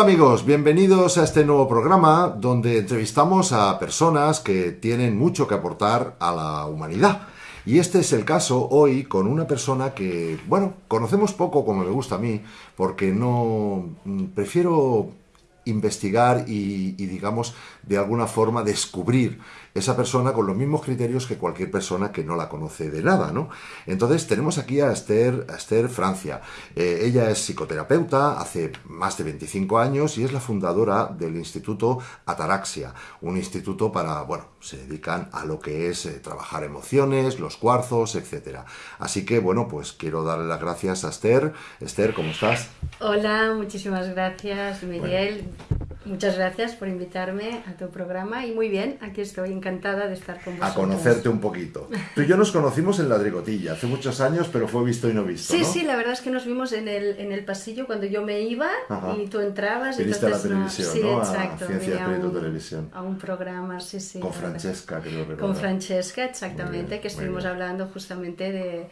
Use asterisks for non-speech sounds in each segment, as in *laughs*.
Hola amigos, bienvenidos a este nuevo programa donde entrevistamos a personas que tienen mucho que aportar a la humanidad. Y este es el caso hoy con una persona que, bueno, conocemos poco como me gusta a mí, porque no mm, prefiero investigar y, y, digamos, de alguna forma descubrir esa persona con los mismos criterios que cualquier persona que no la conoce de nada, ¿no? Entonces tenemos aquí a Esther, a Esther Francia. Eh, ella es psicoterapeuta hace más de 25 años y es la fundadora del Instituto Ataraxia, un instituto para, bueno, se dedican a lo que es eh, trabajar emociones, los cuarzos, etcétera. Así que, bueno, pues quiero darle las gracias a Esther. Esther, ¿cómo estás? Hola, muchísimas gracias, Miguel. Bueno. Muchas gracias por invitarme a tu programa y muy bien, aquí estoy encantada de estar con vosotros. A conocerte un poquito. Tú y yo nos conocimos en la Drigotilla hace muchos años, pero fue visto y no visto. Sí, ¿no? sí, la verdad es que nos vimos en el, en el pasillo cuando yo me iba Ajá. y tú entrabas. Y viste a la televisión, no, sí, ¿no? exacto. A Ciencia Espíritu un, Televisión. A un programa, sí, sí. Con Francesca, creo que Con Francesca, exactamente, bien, que estuvimos hablando justamente de,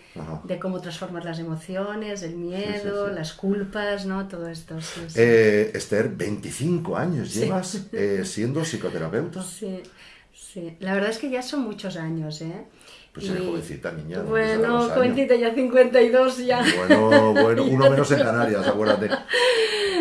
de, cómo transformar las emociones, el miedo, sí, sí, las culpas, ¿no? Todo esto. Eh, Esther, 25 años llevas eh, siendo *laughs* psicoterapeuta. Sí, sí. La verdad es que ya son muchos años, ¿eh? Pues eres jovencita, niña. Bueno, jovencita, ya 52 ya. Bueno, bueno, *laughs* uno menos en Canarias, acuérdate.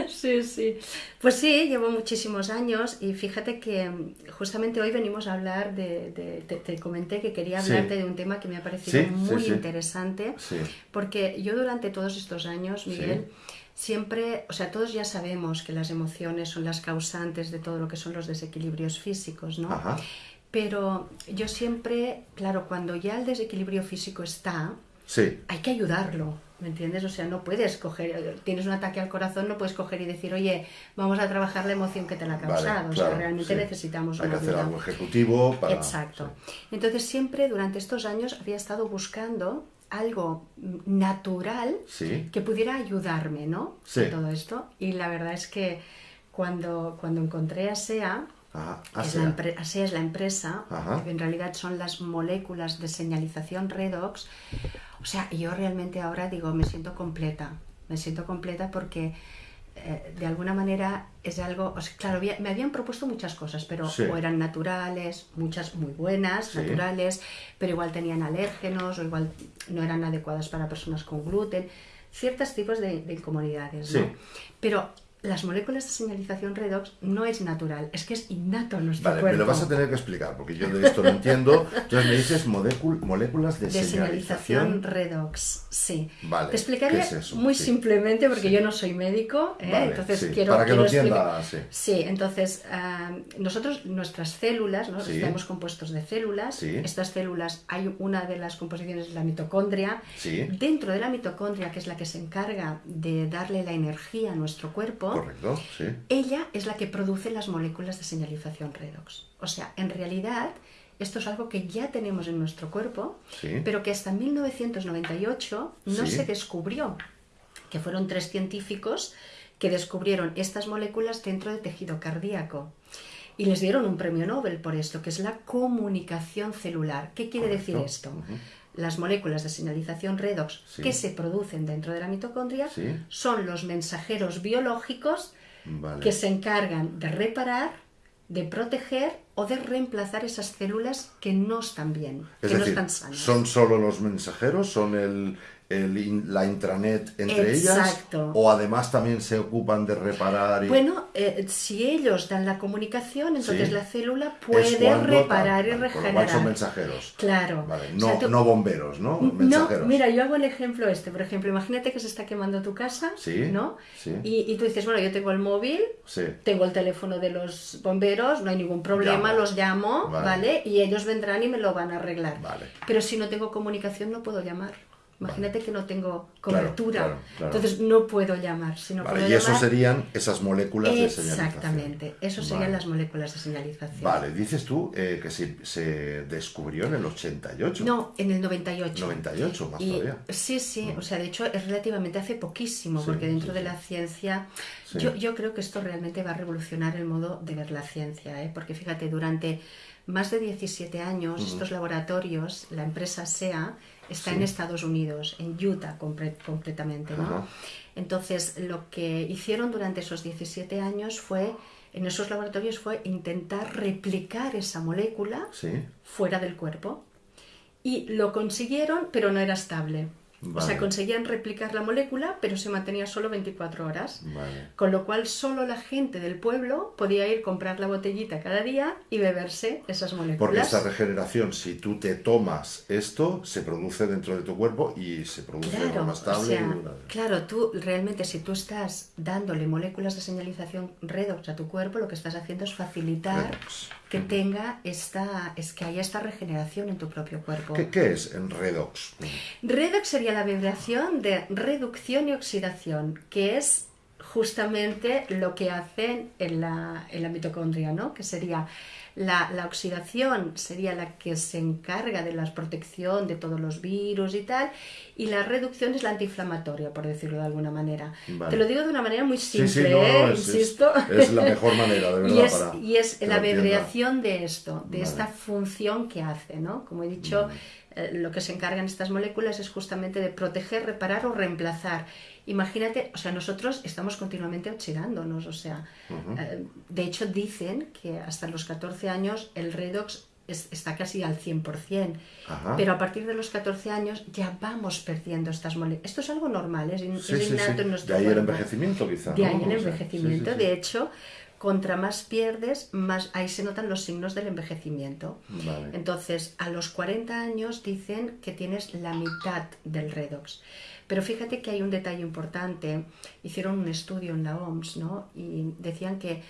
Sí, sí. Pues sí, llevo muchísimos años y fíjate que justamente hoy venimos a hablar de, de te, te, comenté que quería hablarte Sí. de un tema que me ha parecido Sí, muy sí, interesante, Sí. porque yo durante todos estos años, Miguel, siempre, o sea, todos ya sabemos que las emociones son las causantes de todo lo que son los desequilibrios físicos, ¿no? Ajá. Pero yo siempre, claro, cuando ya el desequilibrio físico está, Sí. hay que ayudarlo, ¿me entiendes? O sea, no puedes coger, tienes un ataque al corazón, no puedes coger y decir, oye, vamos a trabajar la emoción que te la ha Vale, causado. o sea, realmente sí. necesitamos Hay que una hacer ayuda. algo ejecutivo para... Exacto. Entonces siempre durante estos años había estado buscando algo natural Sí. que pudiera ayudarme, ¿no? Sí. En todo esto. Y la verdad es que cuando, cuando encontré a SEA, Ajá. que es la ASEA es la empresa, Ajá. que en realidad son las moléculas de señalización redox. O sea, yo realmente ahora digo, me siento completa, me siento completa porque eh, de alguna manera es algo, o sea, claro, había- me habían propuesto muchas cosas, pero Sí. o eran naturales, muchas muy buenas, Sí. naturales, pero igual tenían alérgenos o igual no eran adecuadas para personas con gluten, ciertos tipos de, de incomodidades, ¿no? Sí. Pero las moléculas de señalización redox no es natural, es que es innato en nuestro Vale, cuerpo. me lo vas a tener que explicar, porque yo de esto no entiendo. Entonces me dices molécul- moléculas de, de señalización señalización. redox, sí. Vale, Te explicaría ¿qué es muy Sí. simplemente porque Sí. yo no soy médico, ¿eh? Vale, entonces sí, quiero para que quiero lo entienda, explicar- sí. Sí, entonces ah, nosotros nuestras células, ¿no? Estamos compuestos de células. Estas células hay una de las composiciones es la mitocondria. Dentro de la mitocondria, que es la que se encarga de darle la energía a nuestro cuerpo, Correcto, sí. ella es la que produce las moléculas de señalización redox. O sea, en realidad, esto es algo que ya tenemos en nuestro cuerpo, Sí. pero que hasta 1998 no Sí. se descubrió, que fueron tres científicos que descubrieron estas moléculas dentro del tejido cardíaco. Y les dieron un premio Nobel por esto, que es la comunicación celular. ¿Qué quiere decir esto? Las moléculas de señalización redox Sí. que se producen dentro de la mitocondria Sí. son los mensajeros biológicos Vale. que se encargan de reparar, de proteger o de reemplazar esas células que no están bien, Es que no están sanas. ¿son solo los mensajeros? ¿Son el, el la intranet entre Exacto. ellas? ¿O además también se ocupan de reparar? Y... Bueno, eh, si ellos dan la comunicación, entonces Sí. la célula puede reparar y regenerar. cual son mensajeros. Claro. Vale, O no, sea, tú- no bomberos, ¿no? Mira, yo hago el ejemplo este. Por ejemplo, imagínate que se está quemando tu casa, Sí, ¿no? sí. Y, y tú dices, bueno, yo tengo el móvil, Sí. tengo el teléfono de los bomberos, no hay ningún problema, Llamo. los llamo, Vale. ¿vale? Y ellos vendrán y me lo van a arreglar. Vale. Pero si no tengo comunicación, no puedo llamar. Imagínate que no tengo cobertura. claro, claro. Entonces no puedo llamar. Si no Vale, puedo y eso llamar, serían esas moléculas de señalización. Exactamente. Eso serían Vale. las moléculas de señalización. Vale, dices tú eh, que se, se descubrió en el 88. No, en el 98. 98, más Y- todavía. sí, sí, o sea, de hecho es relativamente hace poquísimo, Sí, porque dentro sí, de sí. la ciencia, yo, yo creo que esto realmente va a revolucionar el modo de ver la ciencia, ¿eh? porque fíjate, durante más de 17 años estos laboratorios, la empresa SEA, Está Sí. en Estados Unidos, en Utah concretamente, ¿no? Entonces, lo que hicieron durante esos 17 años fue, en esos laboratorios, fue intentar replicar esa molécula Sí. fuera del cuerpo. Y lo consiguieron, pero no era estable. O sea, conseguían replicar la molécula, pero se mantenía solo 24 horas. Vale. Con lo cual solo la gente del pueblo podía ir comprar la botellita cada día y beberse esas moléculas. Porque esta regeneración, si tú te tomas esto, se produce dentro de tu cuerpo y se produce Claro, o estable. sea, y duradera. claro, tú realmente si tú estás dándole moléculas de señalización redox a tu cuerpo, lo que estás haciendo es facilitar Redox. que tenga esta, es que haya esta regeneración en tu propio cuerpo. ¿Qué, qué es en redox? Redox sería la abreviación de reducción y oxidación, que es justamente lo que hacen en la, en la mitocondria, ¿no? Que sería la, la oxidación sería la que se encarga de la protección de todos los virus y tal, y la reducción es la antiinflamatoria, por decirlo de alguna manera. Vale. Te lo digo de una manera muy Sí, simple, sí, no, ¿eh? es, insisto. es la mejor manera, de *laughs* verdad, y es, para y es la abreviación de esto, de Vale. esta función que hace, ¿no? Como he dicho, eh, lo que se encargan estas moléculas es justamente de proteger, reparar o reemplazar. Imagínate, o sea, nosotros estamos continuamente oxidándonos, o sea, eh, de hecho dicen que hasta los 14 años el redox es- está casi al 100%, Ajá. pero a partir de los 14 años ya vamos perdiendo estas moléculas. Esto es algo normal, es, in- Sí, es sí, sí. innato en De nuestro ahí el envejecimiento, quizá. De ¿no? ahí el envejecimiento. sí, sí, sí. De hecho, contra más pierdes, más ahí se notan los signos del envejecimiento. Vale. Entonces, a los 40 años dicen que tienes la mitad del redox. Pero fíjate que hay un detalle importante. Hicieron un estudio en la OMS, ¿no? Y decían que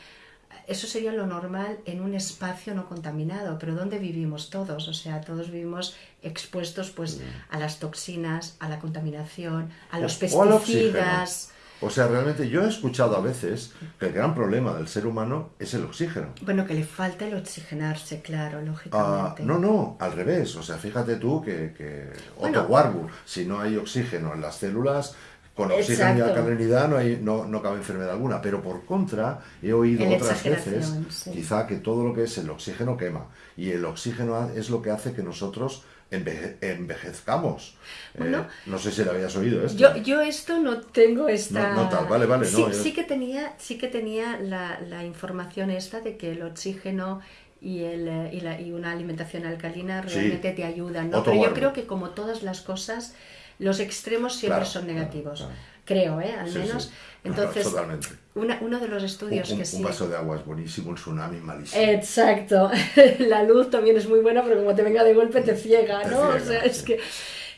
eso sería lo normal en un espacio no contaminado, pero ¿dónde vivimos todos? O sea, todos vivimos expuestos pues a las toxinas, a la contaminación, a los O- pesticidas. O sea, realmente yo he escuchado a veces que el gran problema del ser humano es el oxígeno. Bueno, que le falta el oxigenarse, claro, Ah, lógicamente. no, no, al revés. O sea, fíjate tú que, que Bueno. Otto Warburg, si no hay oxígeno en las células, con oxígeno y Exacto. alcalinidad no, hay, no, no cabe enfermedad alguna. Pero por contra, he oído otras veces, sí. quizá que todo lo que es el oxígeno quema. Y el oxígeno es lo que hace que nosotros enveje- envejezcamos. Eh, no sé si lo habías oído esto. Yo, yo esto no tengo esta... No- no tal, vale, vale, Sí, no, sí que tenía, sí que tenía la, la información esta de que el oxígeno y, el, eh, y, la- y una alimentación alcalina Sí. realmente te ayudan, ¿no? Pero yo creo que como todas las cosas, los extremos siempre Claro, son negativos. claro. Creo, ¿eh? Al Sí, menos. sí. Entonces, Totalmente. una- uno de los Un, estudios un- que un sí... vaso de agua es buenísimo, un tsunami malísimo. Exacto. *laughs* La luz también es muy buena, pero como te venga de golpe te ciega, Te ¿no? o sea, es que...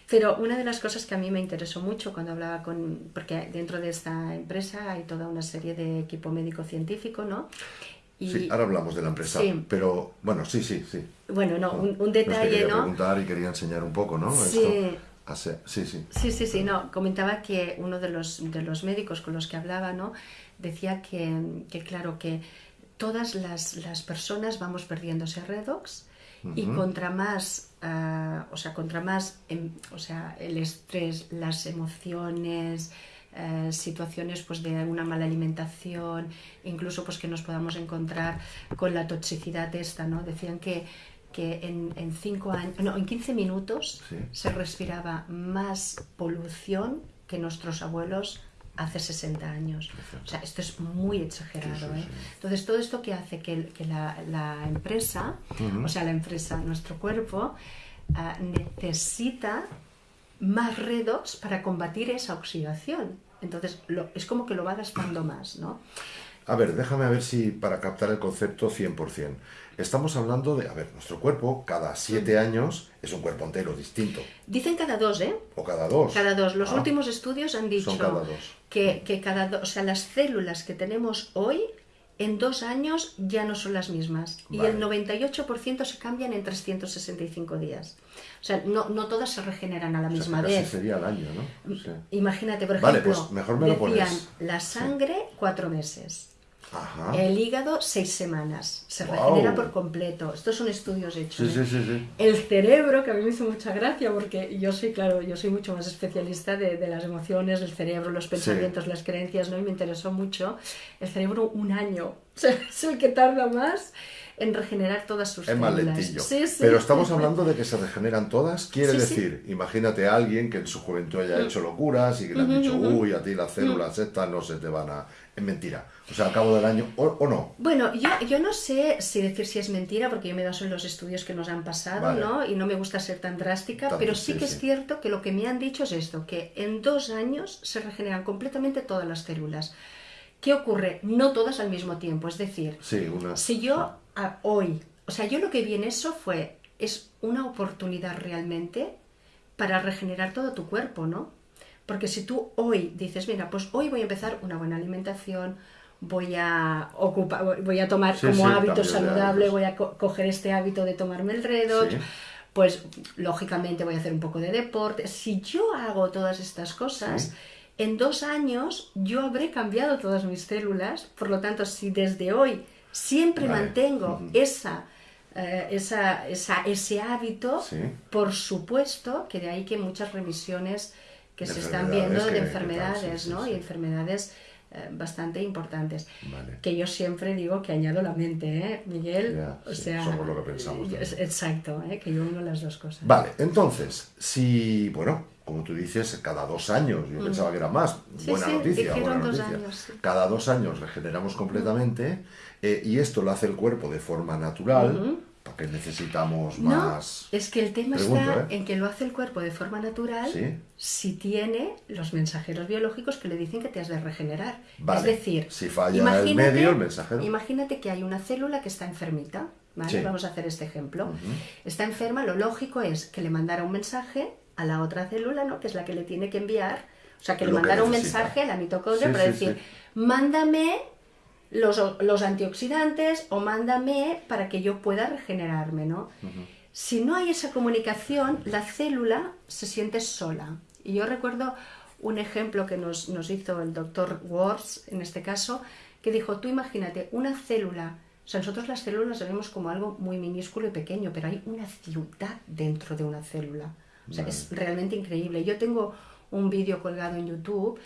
Pero una de las cosas que a mí me interesó mucho cuando hablaba con... Porque dentro de esta empresa hay toda una serie de equipo médico-científico, ¿no? Y, Sí, ahora hablamos de la empresa, Sí. pero bueno, sí, sí, sí. bueno, no, un, un detalle, quería ¿no? preguntar y quería enseñar un poco, ¿no? Sí. Esto. Sí, sí. Sí, sí, sí, no. Comentaba que uno de los, de los médicos con los que hablaba, ¿no? Decía que, que claro, que todas las, las personas vamos perdiendo ese redox y contra más, ah, o sea, contra más, em, o sea, el estrés, las emociones, eh, situaciones pues de una mala alimentación, incluso pues que nos podamos encontrar con la toxicidad esta, ¿no? Decían que que en, en cinco años, no, en 15 minutos Sí. se respiraba más polución que nuestros abuelos hace 60 años. O sea, esto es muy exagerado. Sí, sí, ¿eh? Entonces, todo esto que hace que, que la, la empresa, o sea, la empresa, nuestro cuerpo, ah, necesita más redox para combatir esa oxidación. Entonces, lo- es como que lo va gastando más, ¿no? A ver, déjame a ver si para captar el concepto 100%. Estamos hablando de, a ver, nuestro cuerpo cada siete años es un cuerpo entero distinto, Dicen cada dos, ¿eh? o cada dos. Cada dos. Los Ah, últimos estudios han dicho Son cada que, que cada dos, o sea, las células que tenemos hoy en dos años ya no son las mismas. Y Vale. el 98% se cambian en 365 días. O sea, no, no todas se regeneran a la o sea, misma vez. sería al año, ¿no? Sí. Imagínate, por Vale, ejemplo, pues mejor me lo decían pones. la sangre cuatro meses. Ajá. El hígado, seis semanas. Se regenera por completo. Estos son estudios hechos. Sí, ¿eh? sí, sí, sí. El cerebro, que a mí me hizo mucha gracia, porque yo soy, claro, yo soy mucho más especialista de, de las emociones, del cerebro, los pensamientos, las creencias, ¿no? Y me interesó mucho. El cerebro, un año. *laughs* Es el que tarda más en regenerar todas sus es células. lentillo. Sí, sí. Pero estamos hablando de que se regeneran todas. Quiere sí. decir, imagínate a alguien que en su juventud haya hecho locuras y que le han dicho, uy, a ti las células estas no se te van a. Es mentira. O sea, al cabo del año, o, o no. Bueno, yo, yo no sé si decir si es mentira, porque yo me baso en los estudios que nos han pasado, Vale. ¿no? Y no me gusta ser tan drástica, pero sí sí, que sí. es cierto que lo que me han dicho es esto, que en dos años se regeneran completamente todas las células. ¿Qué ocurre? No todas al mismo tiempo, es decir, Sí, unas. si yo a- hoy, o sea, yo lo que vi en eso fue, es una oportunidad realmente para regenerar todo tu cuerpo, ¿no? Porque si tú hoy dices, mira, pues hoy voy a empezar una buena alimentación, voy a ocupar, voy a tomar Sí, como sí, hábito saludable, voy a co- coger este hábito de tomarme el redox, Sí. pues lógicamente voy a hacer un poco de deporte. Si yo hago todas estas cosas, en dos años yo habré cambiado todas mis células, por lo tanto, si desde hoy siempre Vale. mantengo esa, eh, esa, esa- ese hábito, por supuesto que de ahí que muchas remisiones que De se están viendo de que enfermedades, tal, ¿no? Y enfermedades bastante importantes. Vale. Que yo siempre digo que añado la mente, ¿eh, Miguel? Ya, o sí, sea, somos lo que pensamos también. exacto, ¿eh? que yo uno las dos cosas. Vale, entonces, si, bueno, como tú dices, cada dos años, yo pensaba que era más, Mm. Sí, buena sí, noticia, buena dos noticia. años. Cada dos años regeneramos completamente eh, y esto lo hace el cuerpo de forma natural, ¿para qué necesitamos No, más? es que el tema Pregunto, está ¿eh? en que lo hace el cuerpo de forma natural Sí. si tiene los mensajeros biológicos que le dicen que te has de regenerar. Vale, Es decir, si falla el medio, el mensajero. Imagínate que hay una célula que está enfermita. ¿vale? Sí. Vamos a hacer este ejemplo. Está enferma, lo lógico es que le mandara un mensaje a la otra célula, ¿no? que es la que le tiene que enviar. O sea, que Lo le mandara un mensaje a la mitocondria Sí, para decir, mándame los, los antioxidantes o mándame para que yo pueda regenerarme, ¿no? Si no hay esa comunicación, la célula se siente sola. Y yo recuerdo un ejemplo que nos, nos hizo el doctor Wars, en este caso, que dijo, tú imagínate, una célula, o sea, nosotros las células las vemos como algo muy minúsculo y pequeño, pero hay una ciudad dentro de una célula. O sea, es realmente increíble. Yo tengo un vídeo colgado en YouTube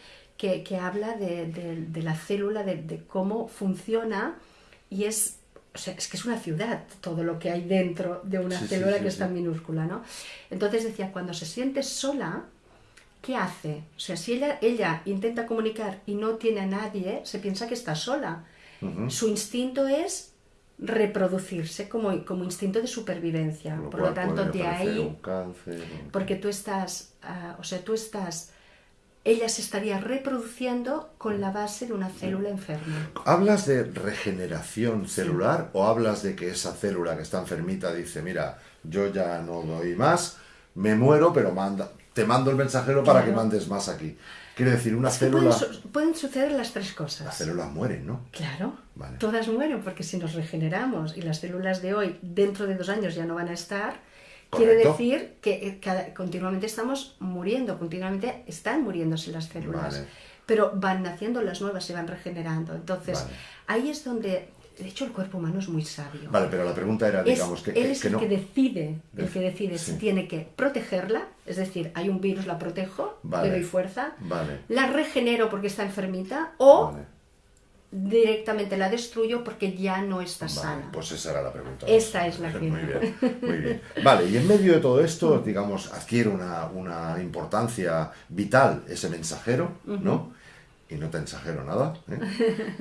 que, que habla de, de- de la célula, de, de cómo funciona y es, o sea, es que es una ciudad todo lo que hay dentro de una Sí, célula sí, que es tan minúscula, ¿no? Entonces decía, cuando se siente sola, ¿qué hace? O sea, si ella, ella intenta comunicar y no tiene a nadie, se piensa que está sola. Su instinto es reproducirse como, como instinto de supervivencia. Por lo tanto, de ahí un cáncer, un- porque tú estás, ah, o sea, tú estás, ella se estaría reproduciendo con la base de una célula enferma. ¿Hablas de regeneración celular o hablas de que esa célula que está enfermita dice, mira, yo ya no doy más, me muero, pero manda, te mando el mensajero para que Claro. mandes más aquí? Quiere decir, una Es que célula... pueden, su- pueden suceder las tres cosas. Las células mueren, ¿no? Claro, Vale. todas mueren porque si nos regeneramos y las células de hoy dentro de dos años ya no van a estar, quiere decir que eh, cada- continuamente estamos muriendo, continuamente están muriéndose las células, Vale. pero van naciendo las nuevas, se van regenerando. Entonces, Vale. ahí es donde, de hecho, el cuerpo humano es muy sabio. Vale, pero la pregunta era, Es- digamos, que, él que- es que el no... que decide, el que decide si tiene que protegerla, es decir, hay un virus, la protejo, Vale. le doy fuerza, Vale. la regenero porque está enfermita o Vale, directamente la destruyo porque ya no está vale, sana. pues esa era la pregunta. Esta es la *laughs* Muy ciencia. bien, muy bien. Vale, y en medio de todo esto, digamos, adquiere una, una importancia vital ese mensajero, ¿no? Y no te ensajero nada, ¿eh?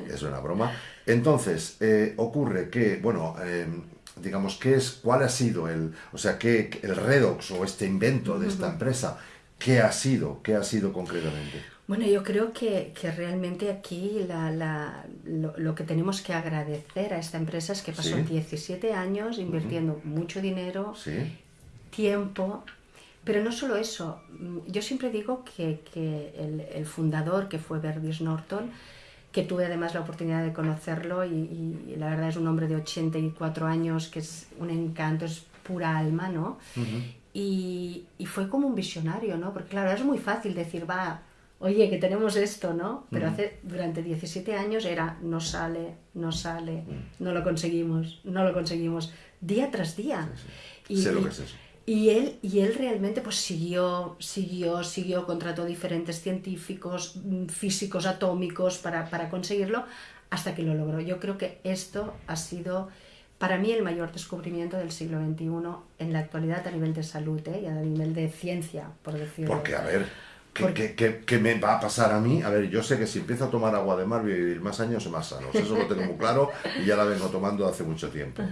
es una broma. Entonces, eh, ocurre que, bueno, eh, digamos, ¿qué es, ¿cuál ha sido el, o sea, qué, el redox o este invento de esta empresa? ¿Qué ha sido? ¿Qué ha sido concretamente? Bueno, yo creo que, que realmente aquí la- la- lo, lo que tenemos que agradecer a esta empresa es que pasó Sí. 17 años invirtiendo mucho dinero, ¿Sí? tiempo, pero no solo eso. Yo siempre digo que, que el, el fundador, que fue Verdis Norton, que tuve además la oportunidad de conocerlo y, y la verdad es un hombre de 84 años que es un encanto, es pura alma, ¿no? y, y fue como un visionario, ¿no? Porque claro, es muy fácil decir, va, oye, que tenemos esto, ¿no? Pero hace, durante 17 años era, no sale, no sale, no lo conseguimos, no lo conseguimos, día tras día. Sé lo que es eso. Y él, y él realmente pues siguió, siguió, siguió, contrató diferentes científicos, mm, físicos atómicos para, para conseguirlo hasta que lo logró. Yo creo que esto ha sido para mí el mayor descubrimiento del siglo XXI en la actualidad a nivel de salud ¿eh? y a nivel de ciencia, por decirlo. Porque, a ver, ¿qué, me va a pasar a mí? A ver, yo sé que si empiezo a tomar agua de mar voy a vivir más años y más sanos. Eso lo tengo muy claro y ya la vengo tomando hace mucho tiempo.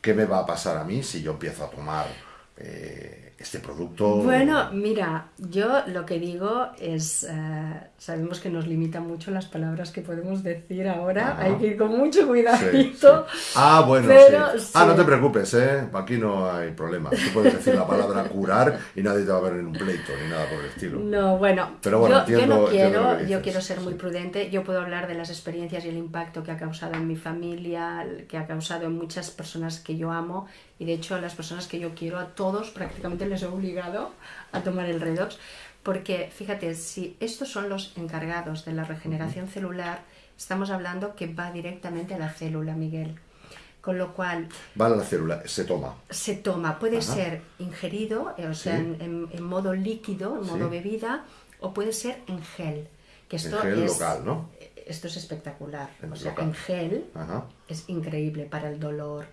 ¿Qué me va a pasar a mí si yo empiezo a tomar... Eh, este producto? Bueno, mira, yo lo que digo es, eh, sabemos que nos limitan mucho las palabras que podemos decir ahora, hay que ir con mucho cuidadito. Ah, bueno, Ah, no te preocupes, ¿eh? aquí no hay problema. Tú puedes decir la palabra curar y nadie te va a ver en un pleito ni nada por el estilo. No, bueno, Pero bueno yo, no quiero, yo quiero ser muy prudente, yo puedo hablar de las experiencias y el impacto que ha causado en mi familia, que ha causado en muchas personas que yo amo y de hecho a las personas que yo quiero, a todos prácticamente les he obligado a tomar el redox, porque fíjate, si estos son los encargados de la regeneración celular, estamos hablando que va directamente a la célula, Miguel. Con lo cual... Va a la célula, se toma. Se toma, puede ser ingerido, eh, o sea, en, modo líquido, en modo bebida, o puede ser en gel. Que esto en gel local, ¿no? Esto es espectacular. o sea, en gel es increíble para el dolor,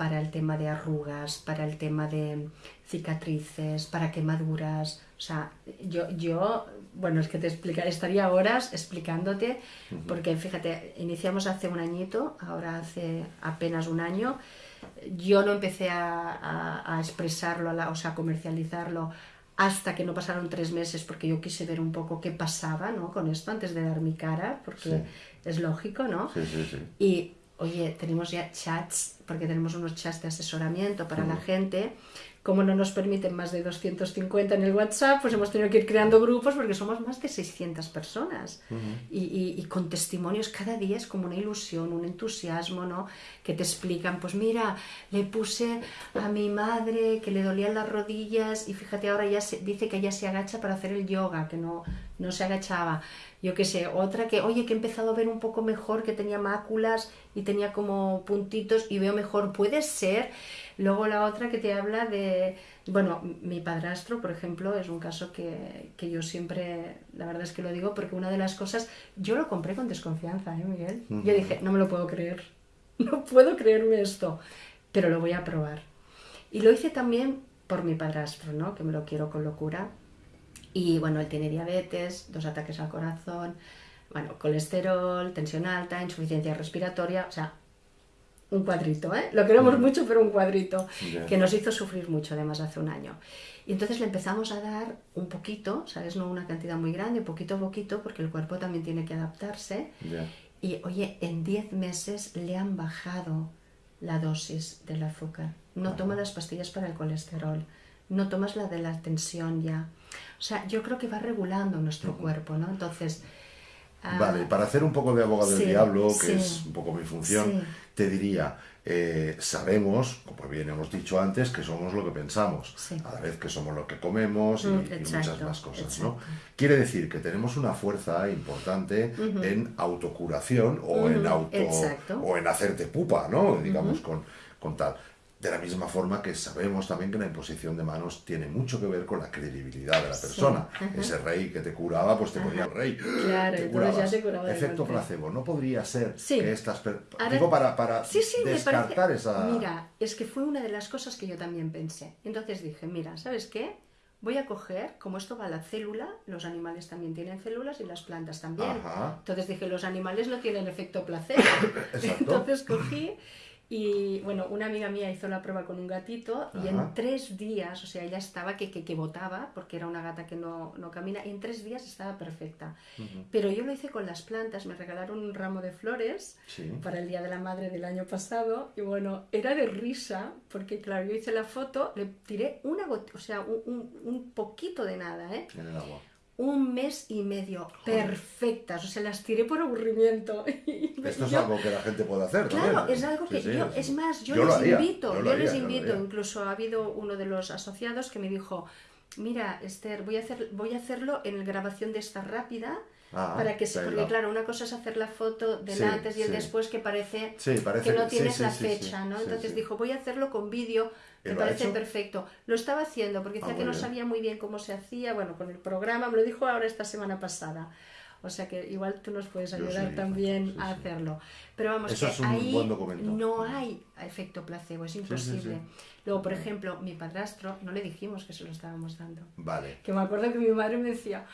para el tema de arrugas, para el tema de cicatrices, para quemaduras. O sea, yo, yo bueno, es que te explica, estaría horas explicándote, porque fíjate, iniciamos hace un añito, ahora hace apenas un año. Yo no empecé a, a, expresarlo, a o sea, a comercializarlo hasta que no pasaron tres meses, porque yo quise ver un poco qué pasaba ¿no? con esto antes de dar mi cara, porque es lógico, ¿no? Sí, sí, sí. Y oye, tenemos ya chats, porque tenemos unos chats de asesoramiento para la gente. Como no nos permiten más de 250 en el WhatsApp, pues hemos tenido que ir creando grupos porque somos más de 600 personas. y, con testimonios cada día es como una ilusión, un entusiasmo, ¿no? Que te explican, pues mira, le puse a mi madre que le dolían las rodillas y fíjate ahora ya se, dice que ella se agacha para hacer el yoga, que no, no se agachaba yo qué sé, otra que, oye, que he empezado a ver un poco mejor, que tenía máculas y tenía como puntitos y veo mejor, puede ser. Luego la otra que te habla de, bueno, mi padrastro, por ejemplo, es un caso que, yo siempre, la verdad es que lo digo, porque una de las cosas, yo lo compré con desconfianza, ¿eh, Miguel? Yo dije, no me lo puedo creer, *laughs* no puedo creerme esto, pero lo voy a probar. Y lo hice también por mi padrastro, ¿no? Que me lo quiero con locura y bueno, él tiene diabetes, dos ataques al corazón, bueno, colesterol, tensión alta, insuficiencia respiratoria, o sea, un cuadrito, ¿eh? Lo queremos mm. mucho, pero un cuadrito, que nos hizo sufrir mucho además hace un año. Y entonces le empezamos a dar un poquito, ¿sabes? No una cantidad muy grande, poquito a poquito, porque el cuerpo también tiene que adaptarse. Y oye, en 10 meses le han bajado la dosis del azúcar. No toma las pastillas para el colesterol, no tomas la de la tensión ya. O sea, yo creo que va regulando nuestro cuerpo, ¿no? Entonces... Ah, vale, para hacer un poco de abogado del diablo, que es un poco mi función, te diría, eh, sabemos, como bien hemos dicho antes, que somos lo que pensamos, a la vez que somos lo que comemos y, mm, muchas más cosas, ¿no? Quiere decir que tenemos una fuerza importante en autocuración o, en auto, o en hacerte pupa, ¿no? Digamos, con, con tal. De la misma forma que sabemos también que la imposición de manos tiene mucho que ver con la credibilidad de la persona. Ese rey que te curaba, pues te ponía el rey. Claro, entonces ya te curaba. Efecto placebo. No podría ser que estas... Digo, para, para descartar esa... Mira, es que fue una de las cosas que yo también pensé. Entonces dije, mira, ¿sabes qué? Voy a coger, como esto va a la célula, los animales también tienen células y las plantas también. Entonces dije, los animales no tienen efecto placebo. *coughs* Entonces cogí y bueno, una amiga mía hizo la prueba con un gatito y en tres días, o sea, ella estaba que, que, que botaba, porque era una gata que no, no, camina, y en tres días estaba perfecta. Pero yo lo hice con las plantas, me regalaron un ramo de flores para el Día de la Madre del año pasado, y bueno, era de risa, porque claro, yo hice la foto, le tiré una gota, o sea, un, un, un poquito de nada, ¿eh? En el agua un mes y medio. Perfectas, o sea, las tiré por aburrimiento. *laughs* Esto es algo que la gente puede hacer, Claro, es algo que yo, es más, yo, les invito, yo, les invito, incluso ha habido uno de los asociados que me dijo, mira, Esther, voy a, hacer, voy a hacerlo en grabación de esta rápida, ah, para que se, porque claro, una cosa es hacer la foto del antes y el después que parece, que no tienes la fecha, ¿no? Entonces dijo, voy a hacerlo con vídeo me parece perfecto. Lo estaba haciendo porque decía ah, que no sabía muy bien cómo se hacía, bueno, con el programa, me lo dijo ahora esta semana pasada. O sea que igual tú nos puedes ayudar sí, también sí, a hacerlo. Pero vamos, Eso que es un ahí buen documento. no hay efecto placebo, es imposible. Luego, por ejemplo, mi padrastro, no le dijimos que se lo estábamos dando. Vale. Que me acuerdo que mi madre me decía,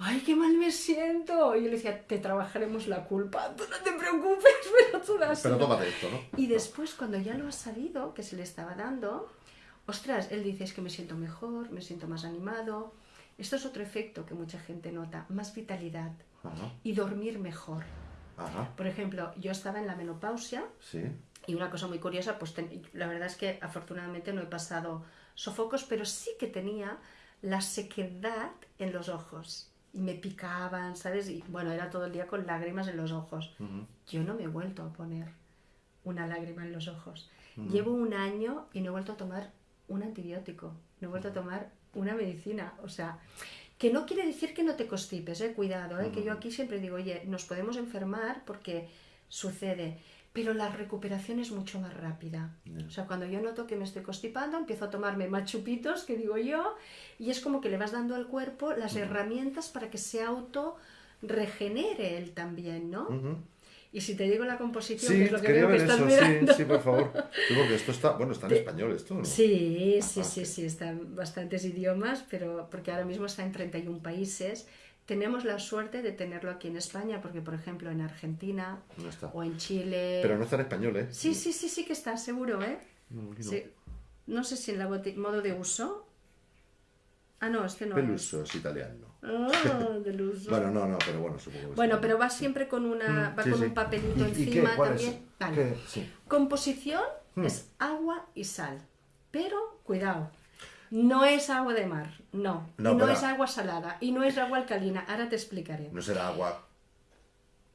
¡ay, qué mal me siento! Y yo le decía, te trabajaremos la culpa, tú no te preocupes, *laughs* pero tú das. Pero tómate esto, ¿no? Y después, cuando ya lo ha sabido, que se le estaba dando, ostras, él dice, es que me siento mejor, me siento más animado. Esto es otro efecto que mucha gente nota, más vitalidad Ajá. y dormir mejor. Ajá. Por ejemplo, yo estaba en la menopausia Sí. y una cosa muy curiosa, pues ten- la verdad es que afortunadamente no he pasado sofocos, pero sí que tenía la sequedad en los ojos. Y me picaban, ¿sabes? Y bueno, era todo el día con lágrimas en los ojos. Yo no me he vuelto a poner una lágrima en los ojos. Llevo un año y no he vuelto a tomar un antibiótico, no he vuelto a tomar una medicina. O sea, que no quiere decir que no te constipes, eh, cuidado, eh, que yo aquí siempre digo, oye, nos podemos enfermar porque sucede, pero la recuperación es mucho más rápida. Ya. O sea, cuando yo noto que me estoy constipando, empiezo a tomarme más chupitos, que digo yo, y es como que le vas dando al cuerpo las herramientas para que se auto regenere él también, ¿no? Ujú. Y si te digo la composición, que Sí, es lo que veo que estás eso, mirando. sí, sí, por favor. *laughs* Sí, porque esto está, bueno, está en español esto, ¿no? Sí, sí, Ah, sí, ok. sí, está en bastantes idiomas, pero porque ahora mismo está en 31 países. Tenemos la suerte de tenerlo aquí en España, porque por ejemplo en Argentina No o en Chile... Pero no está en español, ¿eh? Sí, sí, sí, sí que está, seguro, ¿eh? No. Sí. Sé si en la modo de uso. Ah, no, este no Peluso es italiano. es. Ah, del *laughs* uso. Bueno, no, no, pero bueno, supongo que Bueno, pero va siempre con una, va Sí, con sí. un papelito encima ¿Cuál es? también. Composición Hmm. es agua y sal. Pero, cuidado, no es agua de mar, no. No, y no pero- es agua salada, y no es agua alcalina. Ahora te explicaré. No será agua.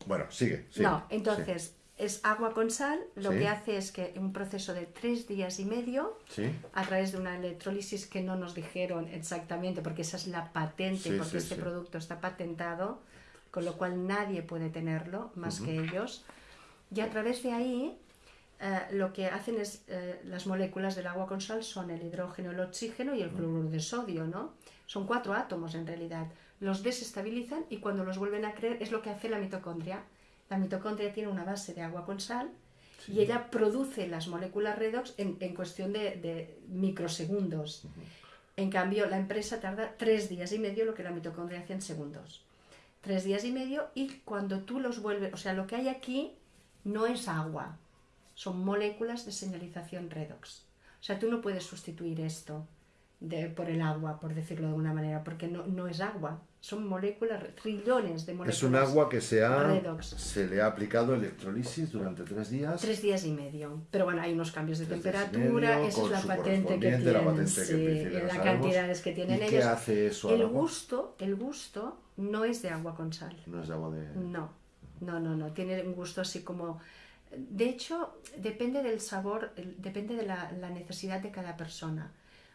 Bueno, sigue. sigue. no, entonces, es agua con sal. Lo Sí. que hace es que en un proceso de tres días y medio, Sí. Sí. a través de una electrólisis que no nos dijeron exactamente, porque esa es la patente, Sí, porque sí, este sí. producto está patentado, con lo cual nadie puede tenerlo más que ellos. Y a través de ahí, eh, lo que hacen es, eh, las moléculas del agua con sal son el hidrógeno, el oxígeno y el cloruro de sodio, ¿no? Son cuatro átomos en realidad. Los desestabilizan y cuando los vuelven a creer es lo que hace la mitocondria. La mitocondria tiene una base de agua con sal y ella produce las moléculas redox en, en cuestión de, de microsegundos. En cambio, la empresa tarda tres días y medio lo que la mitocondria hace en segundos. Tres días y medio y cuando tú los vuelves, o sea, lo que hay aquí no es agua, son moléculas de señalización redox. O sea, tú no puedes sustituir esto de, por el agua, por decirlo de alguna manera, porque no, no es agua, son moléculas, trillones de moléculas. Es un agua que se, ha, Redox. se le ha aplicado electrolisis durante tres días. Tres días y medio. Pero bueno, hay unos cambios de Tres temperatura, medio, esa es la patente que correspondiente, la tienen, patente que sí, sabemos. cantidades que tienen ¿Y ellos. qué hace eso El agua? gusto, el gusto no es de agua con sal. No es de agua de. No, no, no, no. Tiene un gusto así como. De hecho, depende del sabor, depende de la, la necesidad de cada persona.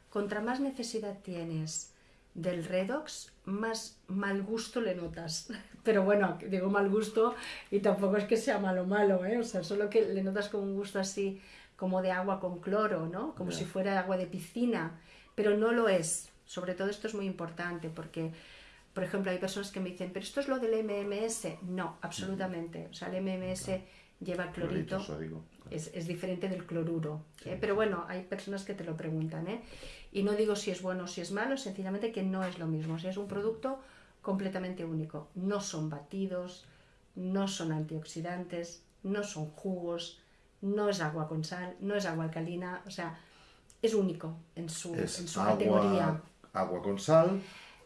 Contra más necesidad tienes del redox, más mal gusto le notas. *laughs* Pero bueno, digo mal gusto y tampoco es que sea malo malo, ¿eh? O sea, solo que le notas como un gusto así como de agua con cloro, ¿no? Como si fuera agua de piscina, pero no lo es. Sobre todo esto es muy importante porque por ejemplo, hay personas que me dicen, pero esto es lo del MMS. No, absolutamente. O sea, el MMS lleva clorito. Clorito sódico. Es, es diferente del cloruro. ¿eh? Pero bueno, hay personas que te lo preguntan. ¿eh? Y no digo si es bueno o si es malo, sencillamente que no es lo mismo. O sea, es un producto completamente único. No son batidos, no son antioxidantes, no son jugos, no es agua con sal, no es agua alcalina. O sea, es único en su, en su categoría. agua con sal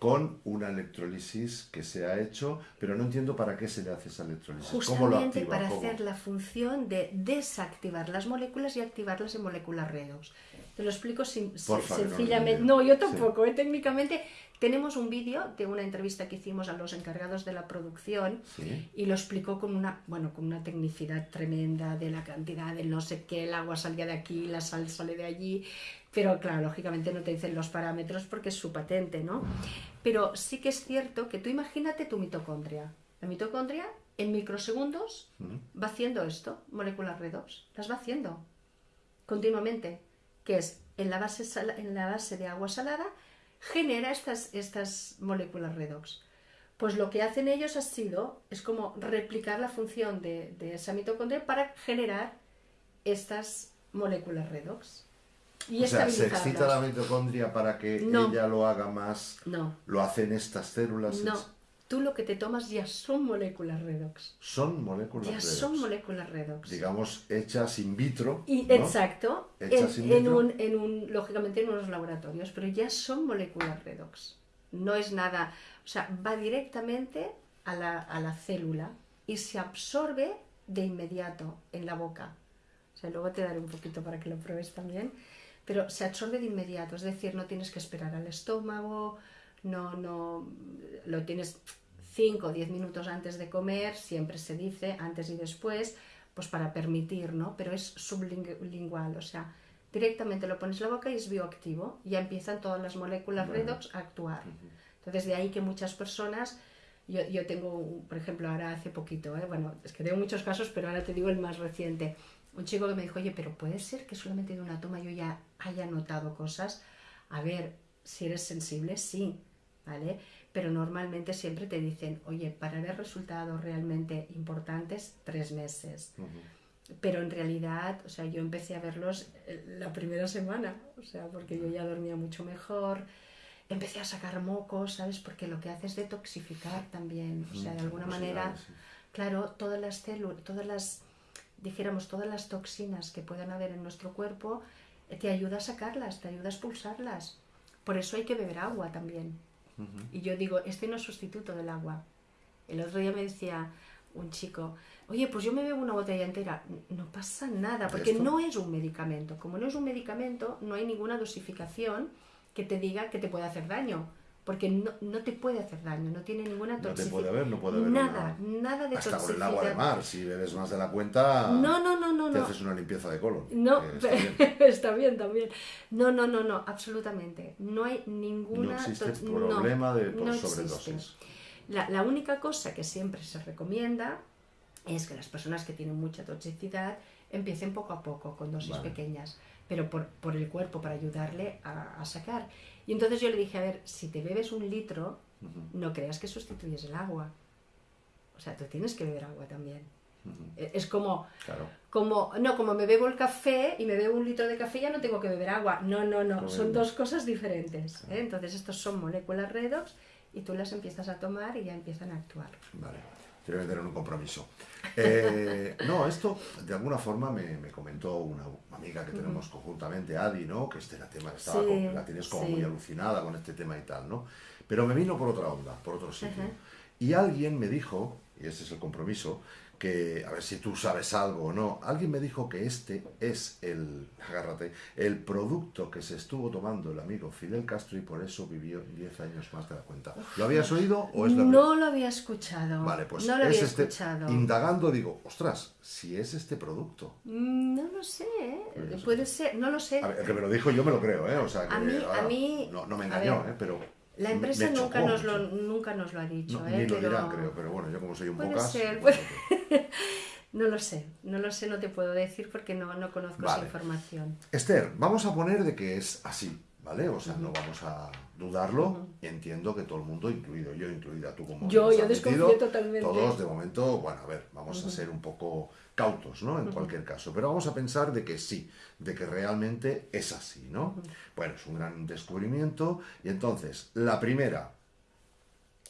con una electrolisis que se ha hecho, pero no entiendo para qué se le hace esa electrolisis. ¿Cómo lo Justamente activa? para ¿Cómo? hacer la función de desactivar las moléculas y activarlas en moléculas redox. Te lo explico sin- Porfa, no sencillamente. No, yo tampoco. ¿eh? Técnicamente tenemos un vídeo de una entrevista que hicimos a los encargados de la producción Sí. y lo explicó con una, bueno, con una tecnicidad tremenda de la cantidad del no sé qué, el agua salía de aquí, la sal sale de allí, pero claro, lógicamente no te dicen los parámetros porque es su patente, ¿no? Pero sí que es cierto que tú imagínate tu mitocondria. La mitocondria en microsegundos va haciendo esto, moléculas redox, las va haciendo continuamente, que es en la base, en la base de agua salada, genera estas, estas moléculas redox. Pues lo que hacen ellos ha sido, es como replicar la función de, de esa mitocondria para generar estas moléculas redox. Y o sea, se excita la mitocondria para que ella lo haga más. No. ¿Lo hacen estas células? No. Tú lo que te tomas ya son moléculas redox. Son moléculas ya redox. son moléculas redox. Digamos, hechas in vitro. Y, Exacto. Hechas en, in vitro. En un, en un, lógicamente en unos laboratorios, pero ya son moléculas redox. No es nada. O sea, va directamente a la, a la célula y se absorbe de inmediato en la boca. O sea, luego te daré un poquito para que lo pruebes también pero se absorbe de inmediato, es decir, no tienes que esperar al estómago, no, no, lo tienes 5 o 10 minutos antes de comer, siempre se dice, antes y después, pues para permitir, ¿no? Pero es sublingual, o sea, directamente lo pones en la boca y es bioactivo, ya empiezan todas las moléculas redox a actuar. Entonces, de ahí que muchas personas, yo, yo tengo, por ejemplo, ahora hace poquito, ¿eh? bueno, es que tengo muchos casos, pero ahora te digo el más reciente, un chico que me dijo, oye, pero puede ser que solamente de una toma yo ya haya notado cosas. A ver, si eres sensible, sí, ¿vale? Pero normalmente siempre te dicen, oye, para ver resultados realmente importantes, tres meses. Pero en realidad, o sea, yo empecé a verlos eh, la primera semana, o sea, porque yo ya dormía mucho mejor, empecé a sacar mocos, ¿sabes? Porque lo que hace es detoxificar también, o sea, de alguna manera, claro, todas las células, todas las dijéramos, todas las toxinas que puedan haber en nuestro cuerpo, eh, te ayuda a sacarlas, te ayuda a expulsarlas. Por eso hay que beber agua también. Y yo digo, este no es sustituto del agua. El otro día me decía un chico, oye, pues yo me bebo una botella entera. No pasa nada, porque no es un medicamento. Como no es un medicamento, no hay ninguna dosificación que te diga que te puede hacer daño porque no, no, te puede hacer daño, no tiene ninguna toxicidad. No te puede haber, no puede haber nada, nada de Hasta con el agua de mar, si bebes más de la cuenta, no, no, no, no, te haces una limpieza de colon. No, está bien. *laughs* está bien. también. No, no, no, no, absolutamente. No hay ninguna... No existe problema de por sobredosis. La, la única cosa que siempre se recomienda es que las personas que tienen mucha toxicidad empiecen poco a poco, con dosis pequeñas pero por, por, el cuerpo, para ayudarle a, a, sacar. Y entonces yo le dije, a ver, si te bebes un litro, no creas que sustituyes el agua. O sea, tú tienes que beber agua también. E, es como, como, no, como me bebo el café y me bebo un litro de café, ya no tengo que beber agua. No, no, no, son dos cosas diferentes. ¿eh? Entonces, estos son moléculas redox y tú las empiezas a tomar y ya empiezan a actuar. Vale quiero meter en un compromiso. Eh, no, esto de alguna forma me, comentó una amiga que tenemos conjuntamente, Adi, ¿no? Que este tema estaba la tienes como muy alucinada con este tema y tal, ¿no? Pero me vino por otra onda, por otro sitio. Y alguien me dijo, y este es el compromiso, que, a ver si tú sabes algo o no, alguien me dijo que este es el, agárrate, el producto que se estuvo tomando el amigo Fidel Castro y por eso vivió 10 años más de la cuenta. ¿Lo habías oído o es la No lo había escuchado. Vale, pues no lo había este, escuchado. indagando digo, ostras, si es este producto. Mm, no lo sé, ¿eh? puede ser, no lo sé. A ver, el que me lo dijo yo me lo creo, ¿eh? O sea, que a mí, a mí no, no, me engañó, ¿eh? Pero la empresa nunca, nos lo, nunca nos lo ha dicho. No, ¿eh? Ni lo dirán, creo, pero bueno, yo como soy un puede. Ser, pues, *laughs* no lo sé, no lo sé, no te puedo decir porque no, no conozco esa información. Esther, vamos a poner de que es así, ¿vale? O sea, no vamos a dudarlo. Entiendo que todo el mundo, incluido yo, incluida tú como... Yo, yo desconfío totalmente. Todos, de momento, bueno, a ver, vamos a ser un poco cautos, ¿no? En cualquier caso. Pero vamos a pensar de que sí, de que realmente es así, ¿no? Bueno, es un gran descubrimiento. Y entonces, la primera,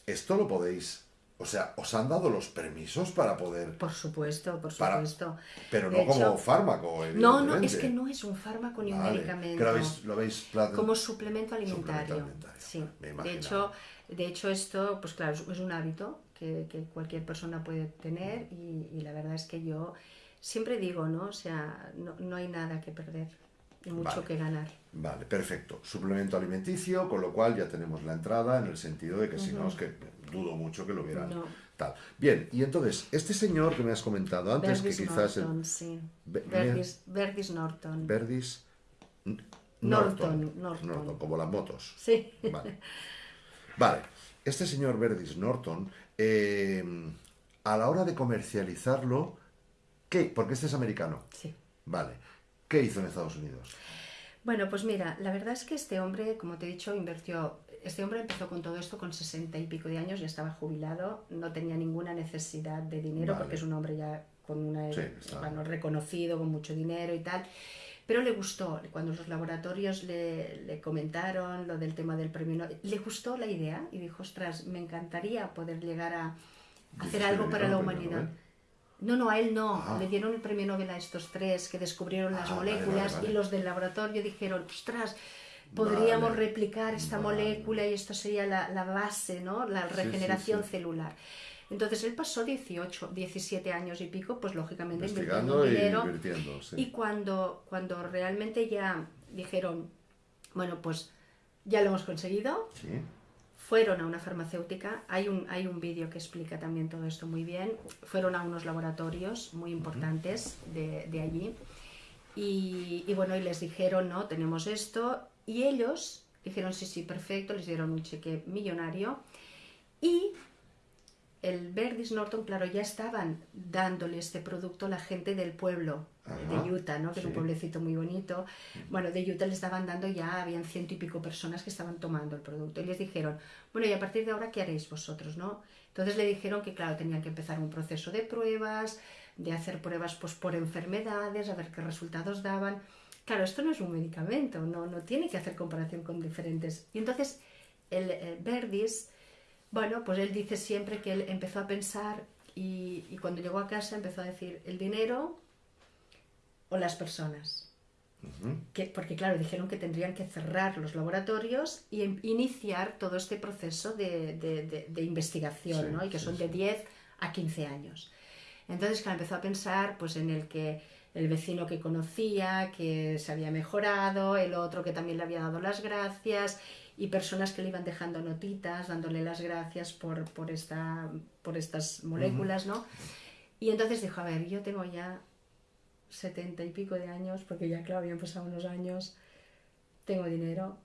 esto lo podéis o sea, ¿os han dado los permisos para poder...? Por supuesto, por supuesto. Pero no como fármaco, No, no, es que no es un fármaco ni un medicamento. lo veis, Como suplemento alimentario. Sí. de hecho, de hecho, esto, pues claro, es un hábito que, cualquier persona puede tener y, la verdad es que yo siempre digo, ¿no? O sea, no, no hay nada que perder y mucho que ganar. Vale, perfecto. Suplemento alimenticio, con lo cual ya tenemos la entrada en el sentido de que si no es que dudo mucho que lo hubieran tal. Bien, y entonces, este señor que me has comentado antes, que quizás... Norton, sí. Verdis, Verdis, Norton. Verdis... Norton, Norton, como las motos. Sí. Vale. Vale. Este señor Verdis Norton, eh, a la hora de comercializarlo, ¿qué? Porque este es americano. Sí. Vale. ¿Qué hizo en Estados Unidos? Bueno, pues mira, la verdad es que este hombre, como te he dicho, invirtió este hombre empezó con todo esto con sesenta y pico de años, ya estaba jubilado, no tenía ninguna necesidad de dinero Vale. porque es un hombre ya con una Sí, bueno, reconocido, con mucho dinero y tal. Pero le gustó, cuando los laboratorios le, le comentaron lo del tema del premio, Nobel, le gustó la idea y dijo, ostras, me encantaría poder llegar a hacer ¿Y algo para la humanidad. No, no, a él no. Ah. Le dieron el premio Nobel a estos tres que descubrieron las Ah, vale, moléculas vale, vale. y los del laboratorio dijeron, ostras, podríamos replicar esta molécula y esto sería la, la base, ¿no? La Sí, regeneración sí, sí. celular. Entonces él pasó 18, 17 años y pico, pues lógicamente Investigando invirtiendo y dinero. invirtiendo, sí. Y cuando, cuando realmente ya dijeron, bueno, pues ya lo hemos conseguido, Sí. fueron a una farmacéutica, hay un, hay un vídeo que explica también todo esto muy bien, fueron a unos laboratorios muy importantes de, de allí y, y bueno, y les dijeron, no, tenemos esto, y ellos dijeron, sí, sí, perfecto, les dieron un cheque millonario y el Verdis Norton, claro, ya estaban dándole este producto a la gente del pueblo Ajá, de Utah, ¿no? que es un pueblecito muy bonito. Bueno, de Utah les estaban dando ya, habían ciento y pico personas que estaban tomando el producto. Y les dijeron, bueno, y a partir de ahora, ¿qué haréis vosotros? ¿no? Entonces le dijeron que, claro, tenían que empezar un proceso de pruebas, de hacer pruebas pues, por enfermedades, a ver qué resultados daban. Claro, esto no es un medicamento, no, no tiene que hacer comparación con diferentes. Y entonces el, eh, Verdis, bueno, pues él dice siempre que él empezó a pensar y, y cuando llegó a casa empezó a decir el dinero o las personas. Que, porque claro, dijeron que tendrían que cerrar los laboratorios y em- iniciar todo este proceso de, de- de- de investigación, Sí, ¿no? Y que sí, son de 10 a 15 años. Entonces, claro, empezó a pensar pues, en el que el vecino que conocía, que se había mejorado, el otro que también le había dado las gracias, y personas que le iban dejando notitas, dándole las gracias por, por, esta, por estas moléculas, ¿no? Y entonces dijo, a ver, yo tengo ya setenta y pico de años, porque ya, claro, habían pasado unos años, tengo dinero,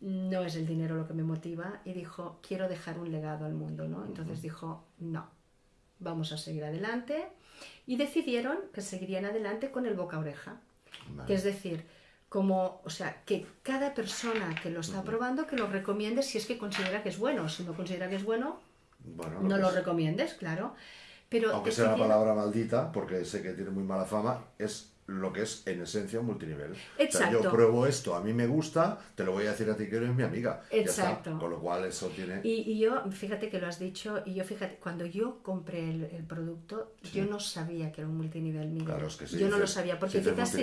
no es el dinero lo que me motiva, y dijo, quiero dejar un legado al mundo, ¿no? Entonces dijo, no, vamos a seguir adelante, y decidieron que seguirían adelante con el boca a oreja, Vale. que es decir, como, o sea, que cada persona que lo está probando, que lo recomiende si es que considera que es bueno, si no considera que es bueno, Bueno, no lo es- recomiendes, claro. Pero Aunque sea la palabra maldita, porque sé que tiene muy mala fama, es lo que es en esencia un multinivel. O sea, Exacto. yo pruebo esto, a mí me gusta, te lo voy a decir a ti que eres mi amiga. Ya Exacto. está. Con lo cual eso tiene... Y, y yo, fíjate que lo has dicho, y yo fíjate, cuando yo compré el, el producto, yo no sabía que era un multinivel, Miguel. Claro, es que si yo no lo sabía, porque si quizás si,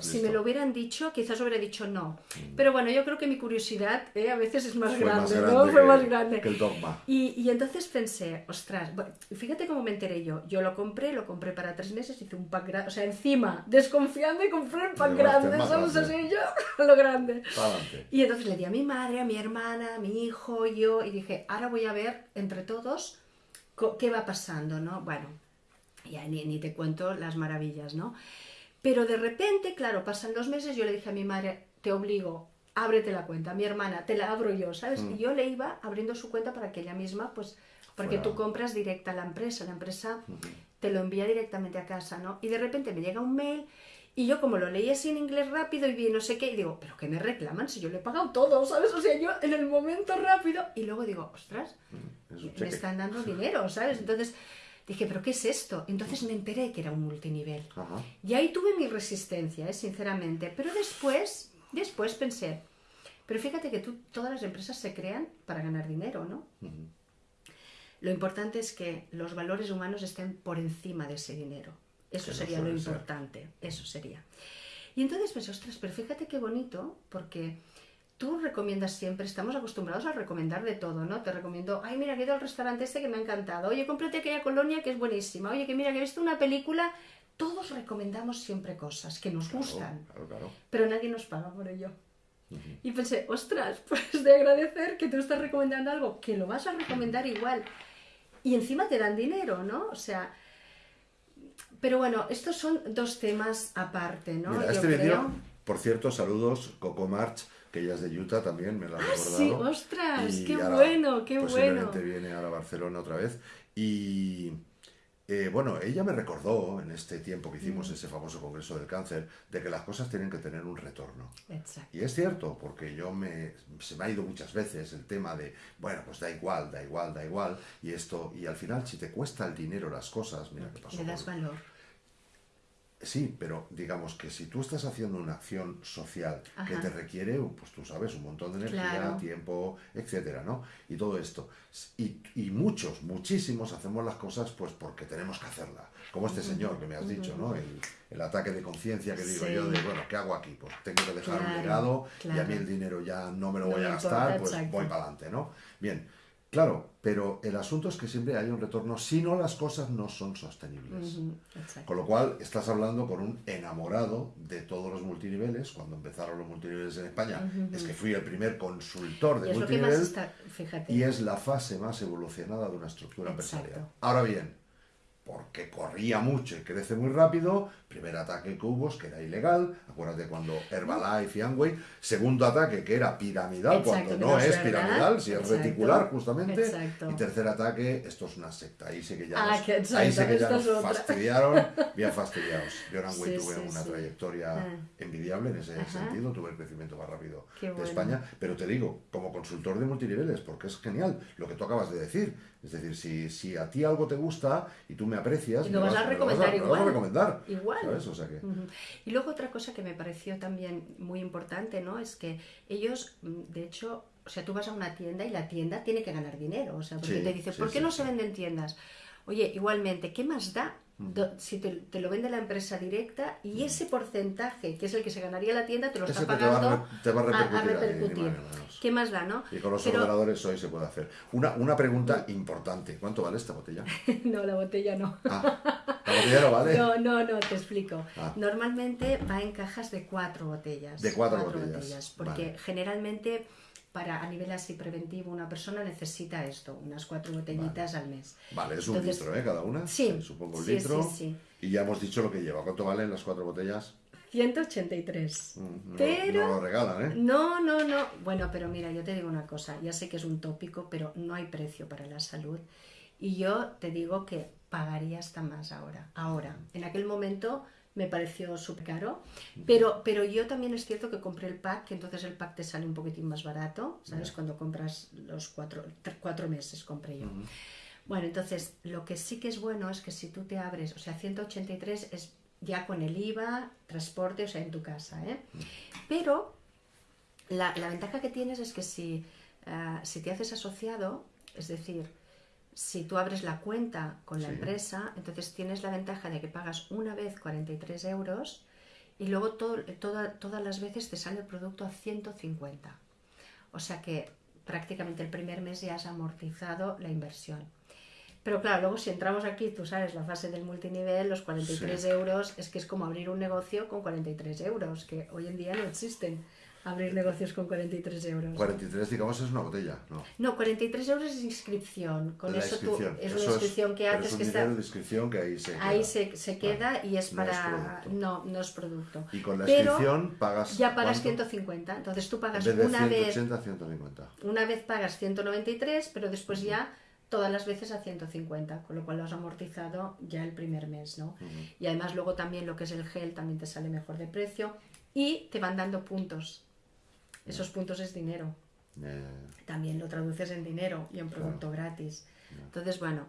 si. Mm. me lo hubieran dicho, quizás hubiera dicho no. Pero bueno, yo creo que mi curiosidad eh, a veces es más Fue grande, más ¿no? grande Fue que- más grande. que el dogma. Y, y entonces pensé, ostras, bueno, fíjate cómo me enteré yo. Yo lo compré, lo compré para tres meses, hice un pack grande, o sea, encima, desconfiando y compré el Llevaste grande, grande. Así yo, *laughs* lo grande. Pa'lante. Y entonces le di a mi madre, a mi hermana, a mi hijo, yo, y dije, ahora voy a ver entre todos qué va pasando, ¿no? Bueno, ya ni, ni te cuento las maravillas, ¿no? Pero de repente, claro, pasan los meses, yo le dije a mi madre, te obligo, ábrete la cuenta, a mi hermana, te la abro yo, ¿sabes? Y yo le iba abriendo su cuenta para que ella misma, pues, porque tú compras directa a la empresa, la empresa te lo envía directamente a casa, ¿no? Y de repente me llega un mail y yo como lo leí así en inglés rápido y vi no sé qué, y digo, pero ¿qué me reclaman si yo le he pagado todo, ¿sabes? O sea, yo en el momento rápido y luego digo, ostras, Es un me están dando *laughs* dinero, ¿sabes? Entonces dije, pero ¿qué es esto? Entonces me enteré que era un multinivel. Ajá. Y ahí tuve mi resistencia, ¿eh? sinceramente. Pero después, después pensé, pero fíjate que tú, todas las empresas se crean para ganar dinero, ¿no? Lo importante es que los valores humanos estén por encima de ese dinero. Eso Que no sería lo ser. importante, eso sería. Y entonces pensé, ostras, pero fíjate qué bonito, porque tú recomiendas siempre, estamos acostumbrados a recomendar de todo, ¿no? Te recomiendo, ay, mira, que he ido al restaurante este que me ha encantado, oye, cómprate aquella colonia que es buenísima, oye, que mira, que he visto una película, todos recomendamos siempre cosas que nos gustan, Claro, claro. pero nadie nos paga por ello. Y pensé, ostras, *laughs* pues de agradecer que tú estás recomendando algo, que lo vas a recomendar igual. Y encima te dan dinero, ¿no? O sea, pero bueno, estos son dos temas aparte, ¿no? Mira, Yo este creo. vídeo, por cierto, saludos, Coco March, que ella es de Utah también, me lo ha Ah, recordado. sí, ostras, Y qué ahora bueno, qué posiblemente bueno. viene ahora a Barcelona otra vez. Y eh, bueno, ella me recordó en este tiempo que hicimos ese famoso Congreso del Cáncer de que las cosas tienen que tener un retorno. Exacto. Y es cierto, porque yo me, se me ha ido muchas veces el tema de, bueno, pues da igual, da igual, da igual, y esto, y al final si te cuesta el dinero las cosas, mira qué pasó. Le das valor. Sí, pero digamos que si tú estás haciendo una acción social que te requiere, pues tú sabes, un montón de energía, Claro. tiempo, etcétera, ¿no? Y todo esto. Y, y muchos, muchísimos hacemos las cosas pues porque tenemos que hacerlas. Como este señor que me has dicho, ¿no? El, el ataque de conciencia que digo Sí. yo de, bueno, ¿qué hago aquí? Pues tengo que dejar un Claro, legado y a mí el dinero ya no me lo No voy a gastar, importa, pues exacto. voy para adelante, ¿no? Bien. Claro, pero el asunto es que siempre hay un retorno si no las cosas no son sostenibles. Con lo cual, estás hablando con un enamorado de todos los multiniveles. Cuando empezaron los multiniveles en España, es que fui el primer consultor Y de más multinivel está, y es la fase más evolucionada de una estructura Exacto. empresarial. Ahora bien, porque corría mucho y crece muy rápido, primer ataque que hubo, es que era ilegal, acuérdate cuando Herbalife y Amway, segundo ataque que era piramidal, Exacto, cuando no no es piramidal, si es Exacto. reticular justamente, Exacto. y tercer ataque, esto es una secta, ahí sí que ya Ah, nos, ahí sí que ya nos fastidiaron, bien fastidiados. Yo en Amway Sí, tuve sí, una trayectoria Ah. envidiable en ese Ajá. sentido, tuve el crecimiento más rápido Qué de bueno. España, pero te digo, como consultor de multiniveles, porque es genial lo que tú acabas de decir. Es decir, si, si a ti algo te gusta y tú me aprecias, Y lo me vas a me recomendar me lo vas igual. a recomendar. Igual. ¿sabes? O sea que. Y luego otra cosa que me pareció también muy importante, ¿no? Es que ellos, mm, de hecho, o sea, tú vas a una tienda y la tienda tiene que ganar dinero. O sea, porque Sí, te dice, sí, ¿por qué sí, no se venden tiendas? Oye, igualmente, ¿qué más da do- si te, te lo vende la empresa directa y ese porcentaje, que es el que se ganaría la tienda, te lo Ese está te va a pagando te va a repercutir a. ¿Qué más da, no? y con los Pero- ordenadores hoy se puede hacer. Una, una pregunta importante. ¿Cuánto vale esta botella? *laughs* no, la botella no. Ah, la botella no vale. No, no, no, te explico. Ah. Normalmente va en cajas de cuatro botellas. De cuatro botellas, porque vale. generalmente para a nivel así preventivo una persona necesita esto, unas cuatro botellitas al mes. Vale, es un Entonces, litro, ¿eh? Cada una. sí, Supongo un sí, litro. sí, sí. Y ya hemos dicho lo que lleva. ¿Cuánto valen las cuatro botellas? 183. Mm, No, pero no lo regalan, ¿eh? no, no, no. Bueno, pero mira, yo te digo una cosa, ya sé que es un tópico, pero no hay precio para la salud. Y yo te digo que pagaría hasta más ahora. Ahora, en aquel momento me pareció súper caro, pero, pero yo también es cierto que compré el pack, que entonces el pack te sale un poquitín más barato, ¿sabes? Cuando compras los cuatro, cuatro meses compré yo. Bueno, entonces lo que sí que es bueno es que si tú te abres, o sea, 183 es ya con el IVA, transporte, o sea, en tu casa, ¿eh? Pero la, la ventaja que tienes es que si, ah, si te haces asociado, es decir, si tú abres la cuenta con la Sí. empresa, entonces tienes la ventaja de que pagas una vez 43 euros y luego todo- toda- todas las veces te sale el producto a 150. O sea que prácticamente el primer mes ya has amortizado la inversión. Pero claro, luego si entramos aquí, tú sabes, la fase del multinivel, los 43 Sí. euros, es que es como abrir un negocio con 43 euros, que hoy en día no existen abrir negocios con 43 euros. 43, digamos, es una botella, ¿no? No, 43 euros es inscripción. Con La eso tú, inscripción. es Eso una inscripción que haces es un que dinero está... de inscripción que ahí se Ahí queda. se, se queda y es No es para... no, no es producto. Y con la Pero inscripción pagas Ya pagas ¿cuánto? 150. Entonces tú En pagas vez de una vez 180, 150. una vez pagas 193, pero después ya todas las veces a 150, con lo cual lo has amortizado ya el primer mes, ¿no? Y además luego también lo que es el gel también te sale mejor de precio y te van dando puntos. Esos puntos es dinero. También lo traduces en dinero y en producto gratis. Entonces, bueno,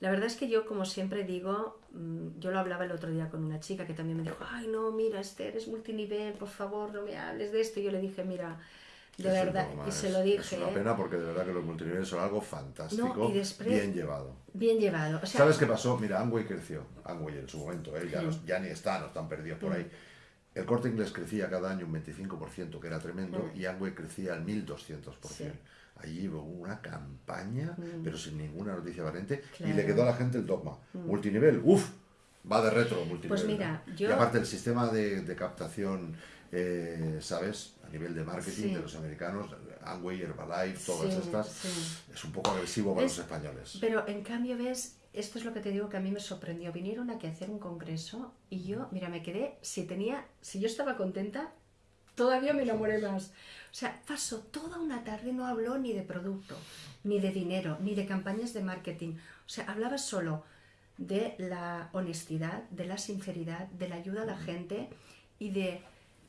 la verdad es que yo, como siempre digo, mm, yo lo hablaba el otro día con una chica que también me dijo, ay, no, mira, Esther, eres multinivel, por favor, no me hables de esto. Y yo le dije, mira, de es verdad, y se lo dije. Es una pena porque de verdad que los multiniveles son algo fantástico, No, y después- bien llevado. Bien llevado. O sea, ¿Sabes qué pasó? Mira, Amway creció. Amway en su momento, ¿eh? ya, Sí. ya ni está, no están perdidos por ahí. El corte inglés crecía cada año un 25%, que era tremendo, y Amway crecía al 1200%. Sí. Allí hubo una campaña, pero sin ninguna noticia valiente, y Claro. le quedó a la gente el dogma. Multinivel, uff, va de retro multinivel. Pues mira, ¿no? yo- Y aparte el sistema de, de captación, eh, ¿sabes? A nivel de marketing Sí. de los americanos, Amway, Herbalife, todas Sí, estas, es un poco agresivo para Es- los españoles. Pero en cambio, ves, esto es lo que te digo que a mí me sorprendió. Vinieron aquí a hacer un congreso y yo, mira, me quedé, si tenía, si yo estaba contenta, todavía me enamoré más. O sea, pasó toda una tarde, no habló ni de producto, ni de dinero, ni de campañas de marketing. O sea, hablaba solo de la honestidad, de la sinceridad, de la ayuda a la gente y de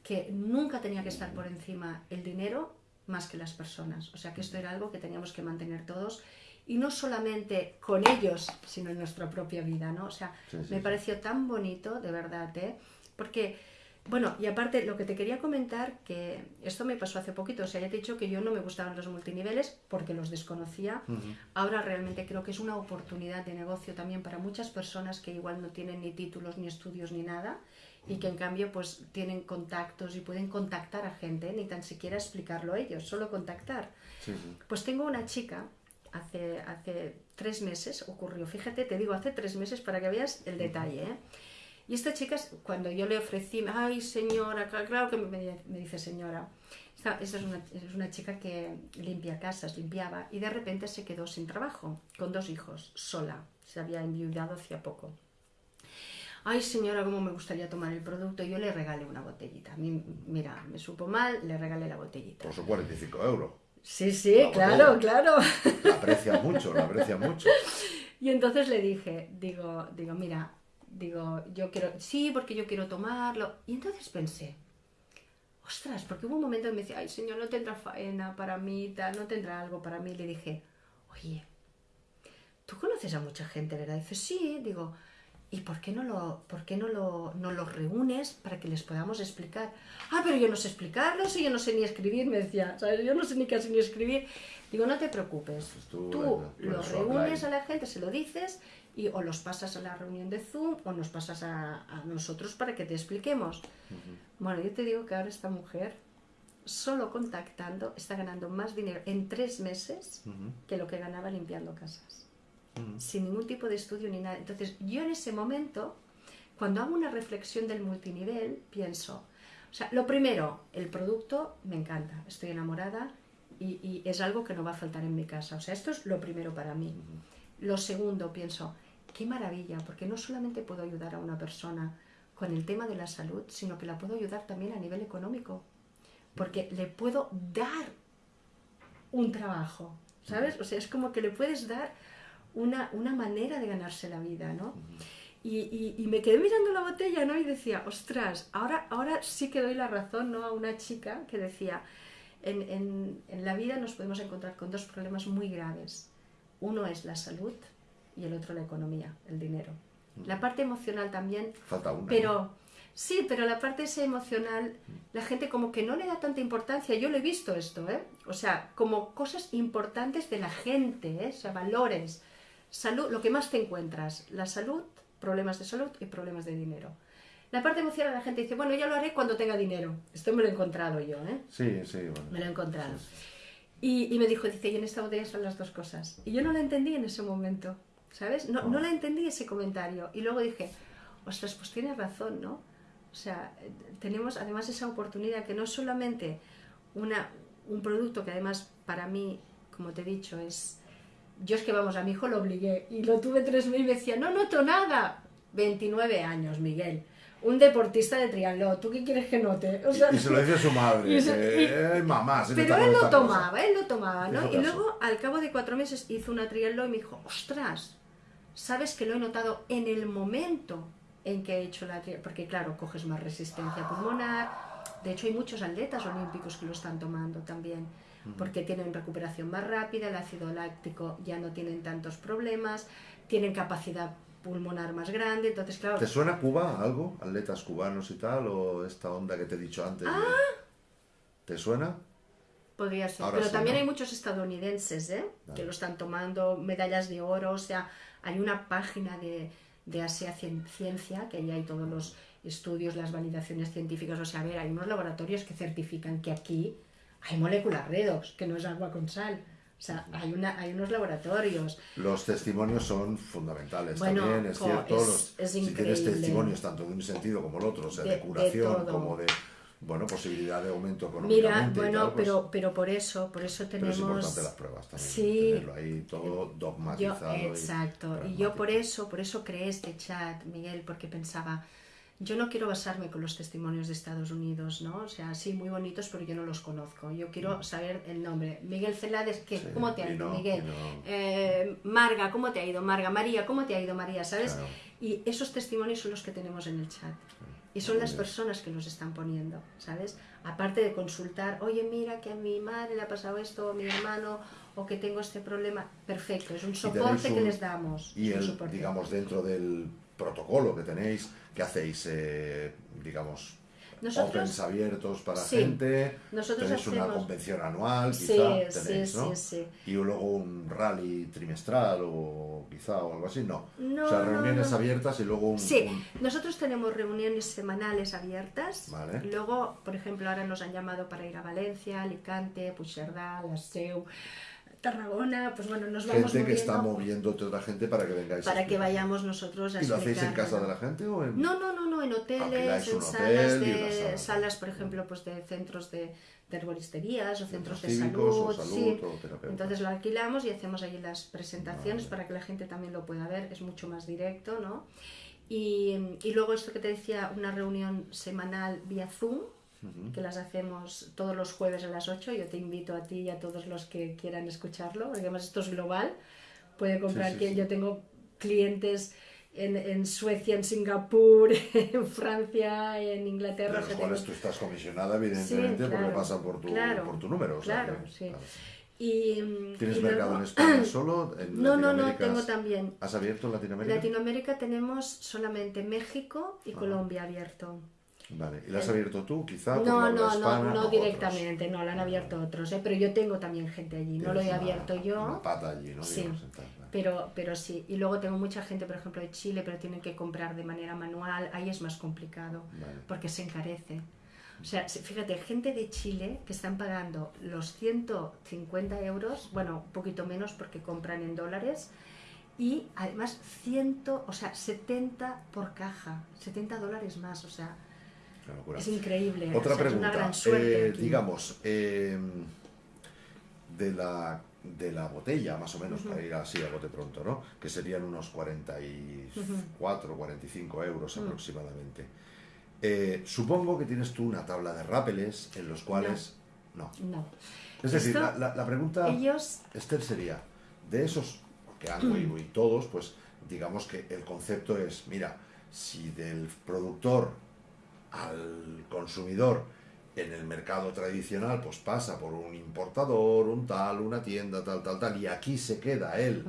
que nunca tenía que estar por encima el dinero más que las personas. O sea que esto era algo que teníamos que mantener todos y no solamente con ellos, sino en nuestra propia vida, ¿no? O sea, me pareció tan bonito, de verdad, ¿eh? Porque bueno, y aparte lo que te quería comentar, que esto me pasó hace poquito, o sea, ya te he dicho que yo no me gustaban los multiniveles porque los desconocía. Ahora realmente creo que es una oportunidad de negocio también para muchas personas que igual no tienen ni títulos, ni estudios, ni nada, y que en cambio pues tienen contactos y pueden contactar a gente, ni tan siquiera explicarlo ellos, solo contactar. Pues tengo una chica, hace, hace tres meses ocurrió, fíjate, te digo hace tres meses para que veas el detalle, ¿eh? Y esta chica, cuando yo le ofrecí, ay señora, claro que me, dice señora, esta, es, una, es, una, chica que limpia casas, limpiaba, y de repente se quedó sin trabajo, con dos hijos, sola, se había enviudado hacía poco. Ay señora, cómo me gustaría tomar el producto, yo le regalé una botellita. Mira, me supo mal, le regalé la botellita. Por sus 45 euros. Sí, sí, claro, claro. La aprecia mucho, la aprecia mucho. Y entonces le dije, digo, digo, mira, digo, yo quiero, sí, porque yo quiero tomarlo. Y entonces pensé, ostras, porque hubo un momento en que me decía, ay, señor, no tendrá faena para mí, tal, no tendrá algo para mí. Le dije, oye, tú conoces a mucha gente, ¿verdad? dice, sí, digo, ¿y por qué no lo, por qué no lo, no los reúnes para que les podamos explicar? Ah, pero yo no sé explicarlo, si yo no sé ni escribir, me decía, ¿sabes? Yo no sé ni casi ni escribir. Digo, no te preocupes, pues tú, lo reúnes a la gente, se lo dices y o los pasas a la reunión de Zoom o nos pasas a, nosotros para que te expliquemos. Bueno, yo te digo que ahora esta mujer, solo contactando, está ganando más dinero en tres meses que lo que ganaba limpiando casas. Sin ningún tipo de estudio ni nada. Entonces, yo en ese momento, cuando hago una reflexión del multinivel, pienso, o sea, lo primero, el producto me encanta, estoy enamorada y, y es algo que no va a faltar en mi casa. O sea, esto es lo primero para mí. Lo segundo, pienso, qué maravilla, porque no solamente puedo ayudar a una persona con el tema de la salud, sino que la puedo ayudar también a nivel económico, porque le puedo dar un trabajo, ¿sabes? O sea, es como que le puedes dar una, una manera de ganarse la vida, ¿no? Y, y, me quedé mirando la botella, ¿no? Y decía, ostras, ahora, ahora sí que doy la razón, ¿no? A una chica que decía, en, en, en la vida nos podemos encontrar con dos problemas muy graves. Uno es la salud y el otro la economía, el dinero. La parte emocional también. Falta una. Pero sí, pero la parte esa emocional, la gente como que no le da tanta importancia. Yo lo he visto esto, ¿eh? O sea, como cosas importantes de la gente, ¿eh? O sea, valores. Salud, lo que más te encuentras, la salud, problemas de salud y problemas de dinero. La parte emocional, la gente dice, bueno, ya lo haré cuando tenga dinero. Esto me lo he encontrado yo, ¿eh? Sí, sí, bueno. Me lo he encontrado. Y, y, me dijo, dice, y en esta botella son las dos cosas. Y yo no lo entendí en ese momento. ¿sabes? No, no la entendí ese comentario. Y luego dije, ostras, pues tienes razón, ¿no? O sea, tenemos además esa oportunidad que no solamente una, un producto que además para mí, como te he dicho, es... Yo es que vamos, a mi hijo lo obligué y lo tuve tres meses y me decía, no noto nada. 29 años, Miguel. Un deportista de triatlón, ¿tú qué quieres que note? y, se lo decía a su madre, eh, mamá, Pero él lo tomaba, él lo tomaba, ¿no? Y luego, al cabo de cuatro meses, hizo una triatlón y me dijo, ostras, sabes que lo he notado en el momento en que he hecho la porque claro, coges más resistencia pulmonar. De hecho, hay muchos atletas olímpicos que lo están tomando también, porque tienen recuperación más rápida, el ácido láctico ya no tienen tantos problemas, tienen capacidad pulmonar más grande, entonces claro... ¿Te suena Cuba algo? ¿Atletas cubanos y tal? ¿O esta onda que te he dicho antes? Ah. ¿Te suena? Podría ser, pero también hay muchos estadounidenses ¿eh? que lo están tomando, medallas de oro, o sea, hay una página de, de Asia Ciencia, que ahí hay todos los estudios, las validaciones científicas, o sea, a ver, hay unos laboratorios que certifican que aquí hay moléculas redox, que no es agua con sal. O sea, hay, una, hay unos laboratorios. Los testimonios son fundamentales también, es cierto. si tienes testimonios tanto de un sentido como el otro, o sea, de, curación como de bueno, posibilidad de aumento económico. Mira, bueno, pues pero, pero por eso, por eso tenemos... Pero es importante las pruebas también, sí, tenerlo ahí todo dogmatizado. exacto, y, yo por eso, por eso creé este chat, Miguel, porque pensaba, yo no quiero basarme con los testimonios de Estados Unidos, ¿no? O sea, sí, muy bonitos, pero yo no los conozco. Yo quiero saber el nombre. Miguel Celades, ¿qué? Sí, ¿cómo te ha ido, no, Miguel? no. Eh, Marga, ¿cómo te ha ido, Marga? María, ¿cómo te ha ido, María? ¿Sabes? Claro. Y esos testimonios son los que tenemos en el chat. Y son las personas que los están poniendo, ¿sabes? Aparte de consultar, oye, mira que a mi madre le ha pasado esto, o a mi hermano, o que tengo este problema. Perfecto, es un soporte que un- les damos. Y el, digamos, dentro del protocolo que tenéis, ¿qué hacéis? Eh, digamos, Nosotros- opens abiertos para Sí. gente, Nosotros tenéis una convención anual, quizá, sí, tenéis, sí, ¿no? sí. Y luego un rally trimestral o quizá o algo así, no. No, o sea, reuniones no. abiertas y luego un... Sí, un- nosotros tenemos reuniones semanales abiertas. Vale. Luego, por ejemplo, ahora nos han llamado para ir a Valencia, Alicante, Puigcerdá, La Seu, Tarragona. Pues bueno, nos vamos gente que está moviendo moviéndote otra gente para que vengáis. para que vayamos nosotros a ¿Y lo hacéis en casa de la gente o en...? No, no, no, no, en hoteles, Alquiláis en salas hotel de sala. salas, por ejemplo, pues de centros de, de herboristerías o centros de cívicos o salud, salud sí. o. Entonces lo alquilamos y hacemos allí las presentaciones Vale. para que la gente también lo pueda ver, es mucho más directo, ¿no? Y, y luego esto que te decía, una reunión semanal vía Zoom, que las hacemos todos los jueves a las 8. Yo te invito a ti y a todos los que quieran escucharlo, porque además esto es global. Puede comprar, sí, que sí. yo tengo clientes en, en Suecia, en Singapur, *laughs* en Francia, en Inglaterra. De los cuales tengo- tú estás comisionada, evidentemente, Sí, porque claro, pasan por tu, claro, por tu número. o sea claro, que- sí. claro. Y, mm, ¿Tienes y mercado luego- en España *clears throat* solo? ¿En No, no, no, tengo también. ¿Has abierto en Latinoamérica? Latinoamérica tenemos solamente México y Colombia abierto. Vale. ¿Y la has abierto tú, quizá? No, no, hispana, no, no directamente, no, la han abierto otros, ¿eh? pero yo tengo también gente allí, no lo he una- abierto yo. Una pata allí, ¿no? Sí, Digamos, en tal, vale. pero, pero sí. Y luego tengo mucha gente, por ejemplo, de Chile, pero tienen que comprar de manera manual. Ahí es más complicado, Vale. porque se encarece. O sea, fíjate, gente de Chile que están pagando los 150 euros, bueno, un poquito menos porque compran en dólares, y además 100, o sea, 70 por caja, 70 dólares más, o sea, Una locura. es increíble. Otra o sea, pregunta. Es una gran suerte. Eh, digamos, eh, de, la, de la botella, más o menos, para ir así a bote pronto, ¿no? Que serían unos 44, 45 euros aproximadamente. Eh, supongo que tienes tú una tabla de rápeles en los cuales... No. No. Es decir, la, la- la pregunta, ellos Esther, sería, de esos, que han y todos, pues digamos que el concepto es, mira, si del productor al consumidor en el mercado tradicional, pues pasa por un importador, un tal, una tienda, tal, tal, tal, y aquí se queda el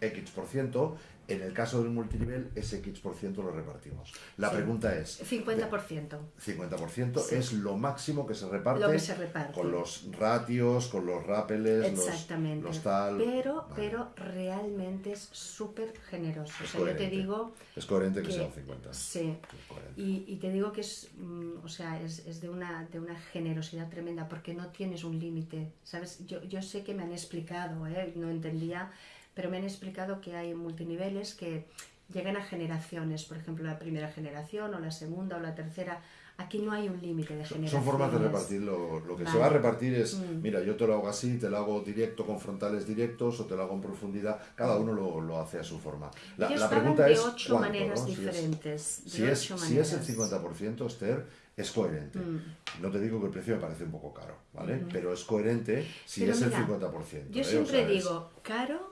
X por ciento, en el caso del multinivel, ese X por ciento lo repartimos. La Sí. pregunta es... 50%. 50% Sí. es lo máximo que se reparte, Lo que se reparte. con los ratios, con los rápeles, los- Exactamente. los, tal. Pero, Vale. pero realmente es súper generoso. Es o sea, yo te coherente. digo. Es coherente que, que- sea un 50. Sí. Coherente. Y, y te digo que es, mm, o sea, es, es de, una, de una generosidad tremenda porque no tienes un límite, ¿sabes? Yo, yo sé que me han explicado, ¿eh? no entendía, pero me han explicado que hay multiniveles que llegan a generaciones, por ejemplo, la primera generación o la segunda o la tercera. Aquí no hay un límite de generaciones. Son formas de repartir. Lo, lo que se Vale. va a repartir es, Mm. mira, yo te lo hago así, te lo hago directo con frontales directos o te lo hago en profundidad. Cada uno lo, lo hace a su forma. La, Ellos la pregunta de es ocho cuánto, maneras ¿no? Si es- diferentes. Si es, ocho si es el maneras. 50%, Esther, es coherente. Mm. No te digo que el precio me parece un poco caro, ¿vale? Pero es coherente si Pero es mira, el 50%. Yo ¿eh? O siempre sea, es- digo, caro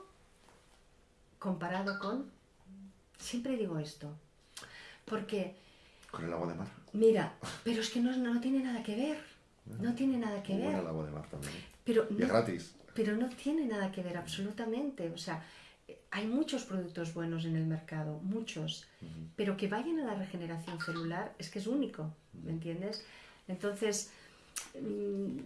comparado con... Siempre digo esto. Porque, Con el agua de mar. mira, pero es que no, no tiene nada que ver. No tiene nada que Muy ver. el agua de mar también. Pero Y es no, gratis. pero no tiene nada que ver absolutamente. O sea, eh, hay muchos productos buenos en el mercado, muchos, pero que vayan a la regeneración celular es que es único, ¿me entiendes? Entonces, mm,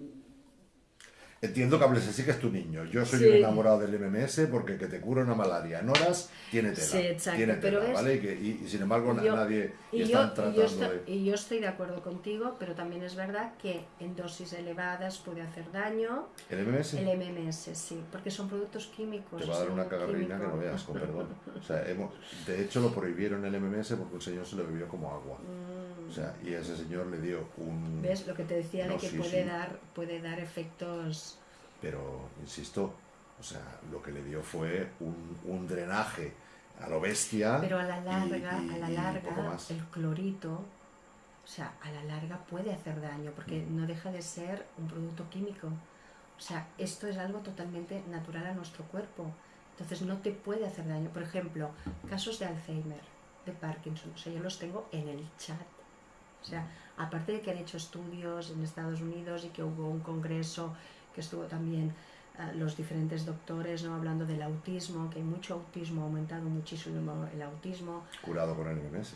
Entiendo que hables así que es tu niño. Yo soy Sí. un enamorado del MMS porque que te cura una malaria en horas tiene tela. Sí, exacto, tiene pero tela, es- ¿vale? Y, que- y- y sin embargo yo- nadie y están yo, tratando yo estoy, de... y yo estoy de acuerdo contigo, pero también es verdad que en dosis elevadas puede hacer daño. ¿El MMS? El MMS, sí, porque son productos químicos. Te va a dar una cagarrina que no veas, con perdón. *laughs* O sea, hemos- de hecho lo prohibieron el MMS porque un señor se lo bebió como agua. O sea, y a ese señor le dio un... Mm. ¿Ves lo que te decía No, de que sí, puede, sí. Dar, puede dar efectos... Pero, insisto, o sea, lo que le dio fue un, un drenaje a lo bestia. Pero a la y- larga, y- a la y larga, el clorito, o sea, a la larga puede hacer daño, porque Mm. no deja de ser un producto químico. O sea, esto es algo totalmente natural a nuestro cuerpo. Entonces no te puede hacer daño. Por ejemplo, casos de Alzheimer, de Parkinson, o sea, yo los tengo en el chat. O sea, aparte de que han hecho estudios en Estados Unidos y que hubo un congreso que estuvo también eh, los diferentes doctores no hablando del autismo, que hay mucho autismo, ha aumentado muchísimo el autismo, Curado con el MMS.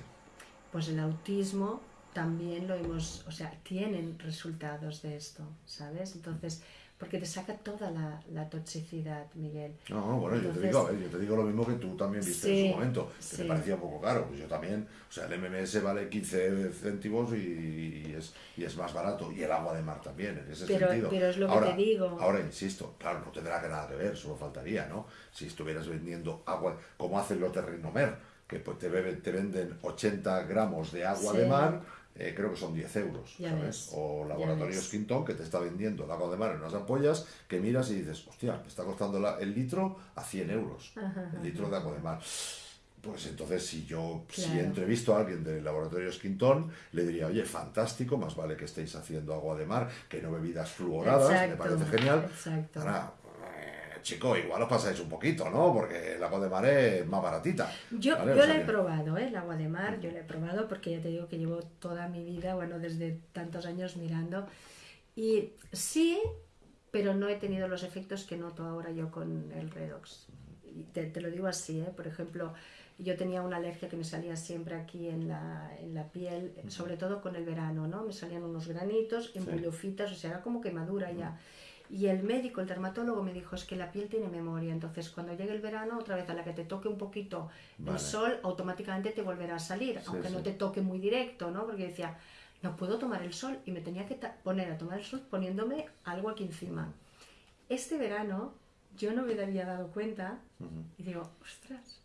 pues el autismo también lo hemos, o sea, tienen resultados de esto, ¿sabes? Entonces, porque te saca toda la, la toxicidad, Miguel. No, no, bueno, yo te digo, yo te digo lo mismo que tú también viste Sí, en su momento, que sí. te parecía un poco caro, pues yo también, o sea, el MMS vale 15 céntimos y, y es, y es más barato, y el agua de mar también, en ese Pero- sentido. pero es lo que te digo. Ahora, insisto, claro, no tendrá que nada que ver, solo faltaría, ¿no? Si estuvieras vendiendo agua, como hace el Rinomer, que pues te, bebe- te venden 80 gramos de agua Sí. de mar, eh, creo que son 10 euros, Ya ¿sabes? ves, O Laboratorios. Quintón, que te está vendiendo el agua de mar en unas ampollas, que miras y dices, hostia, me está costando la- el litro a 100 euros, Ajá, el litro de agua de mar. Pues entonces, si yo, si Claro. entrevisto a alguien del Laboratorios Quintón, le diría, oye, fantástico, más vale que estéis haciendo agua de mar que no bebidas fluoradas, me parece genial. exacto. Ahora, chico, igual os pasáis un poquito, ¿no? Porque el agua de mar es más baratita. Yo, ¿vale? O yo sea la he que- probado, ¿eh? el agua de mar, yo la he probado porque ya te digo que llevo toda mi vida, bueno, desde tantos años mirando. Y sí, pero no he tenido los efectos que noto ahora yo con el redox. Y te, te lo digo así, ¿eh? por ejemplo, yo tenía una alergia que me salía siempre aquí en la, en la piel, sobre todo con el verano, ¿no? Me salían unos granitos, en Sí. o sea, era como quemadura ya. Y el médico, el dermatólogo, me dijo, es que la piel tiene memoria, entonces cuando llegue el verano, otra vez a la que te toque un poquito Vale. el sol, automáticamente te volverá a salir, Sí, aunque no te toque muy directo, ¿no? Porque decía, no puedo tomar el sol y me tenía que poner a tomar el sol poniéndome algo aquí encima. Este verano yo no me había dado cuenta y digo, ostras,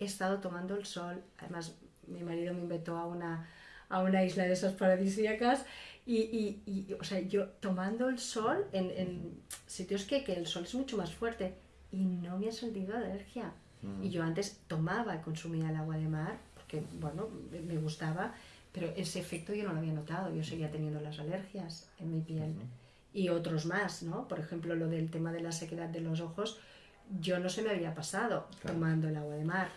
he estado tomando el sol, además mi marido me invitó a una, a una isla de esas paradisíacas y, y- y, o sea, yo tomando el sol en, en sitios que, que el sol es mucho más fuerte y no me ha sentido alergia. Y yo antes tomaba y consumía el agua de mar porque, bueno, me- gustaba, pero ese efecto yo no lo había notado, yo seguía teniendo las alergias en mi piel. Y otros más, ¿no? Por ejemplo, lo del tema de la sequedad de los ojos, yo no se me había pasado Claro. tomando el agua de mar.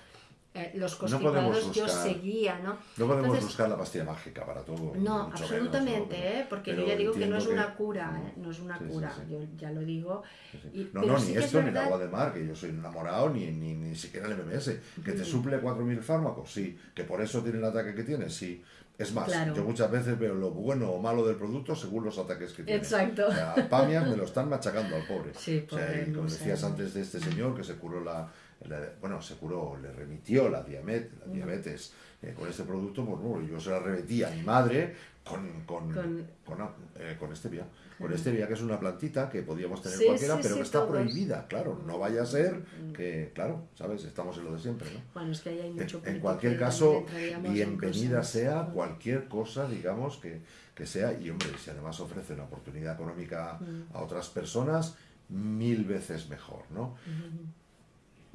Eh, los No constipados yo buscar- seguía, ¿no? No podemos Entonces, buscar la pastilla mágica para todo. no, absolutamente, menos, ¿no? ¿eh? porque Pero yo ya digo que no es una que- cura, ¿eh? no es una Sí, cura, sí. yo ya lo digo. Y- no, no, ni es esto ni el agua de mar, que yo soy enamorado, ni, ni, ni siquiera el MMS. Que te suple 4.000 fármacos, sí. Que por eso tiene el ataque que tiene, sí. Es más, Claro. yo muchas veces veo lo bueno o malo del producto según los ataques que tiene. Exacto. O sea, Pamias me lo están machacando al pobre. Sí, O sea, pobre, y como no decías antes de este señor que se curó la- bueno, se curó, le remitió la diabetes, la diabetes eh, con este producto, pues no, yo se la remití a mi madre con, con, Con- con, eh, con stevia. Con stevia, que es una plantita que podíamos tener Sí, cualquiera, sí, pero sí, que está todos. prohibida, claro. No vaya a ser que, claro, ¿sabes? Estamos en lo de siempre, ¿no? Bueno, es que ahí hay En, mucho en punto cualquier caso, en bienvenida sea cualquier cosa, digamos, que, que sea. Y hombre, si además ofrece una oportunidad económica Mm. a otras personas, mil veces mejor, ¿no?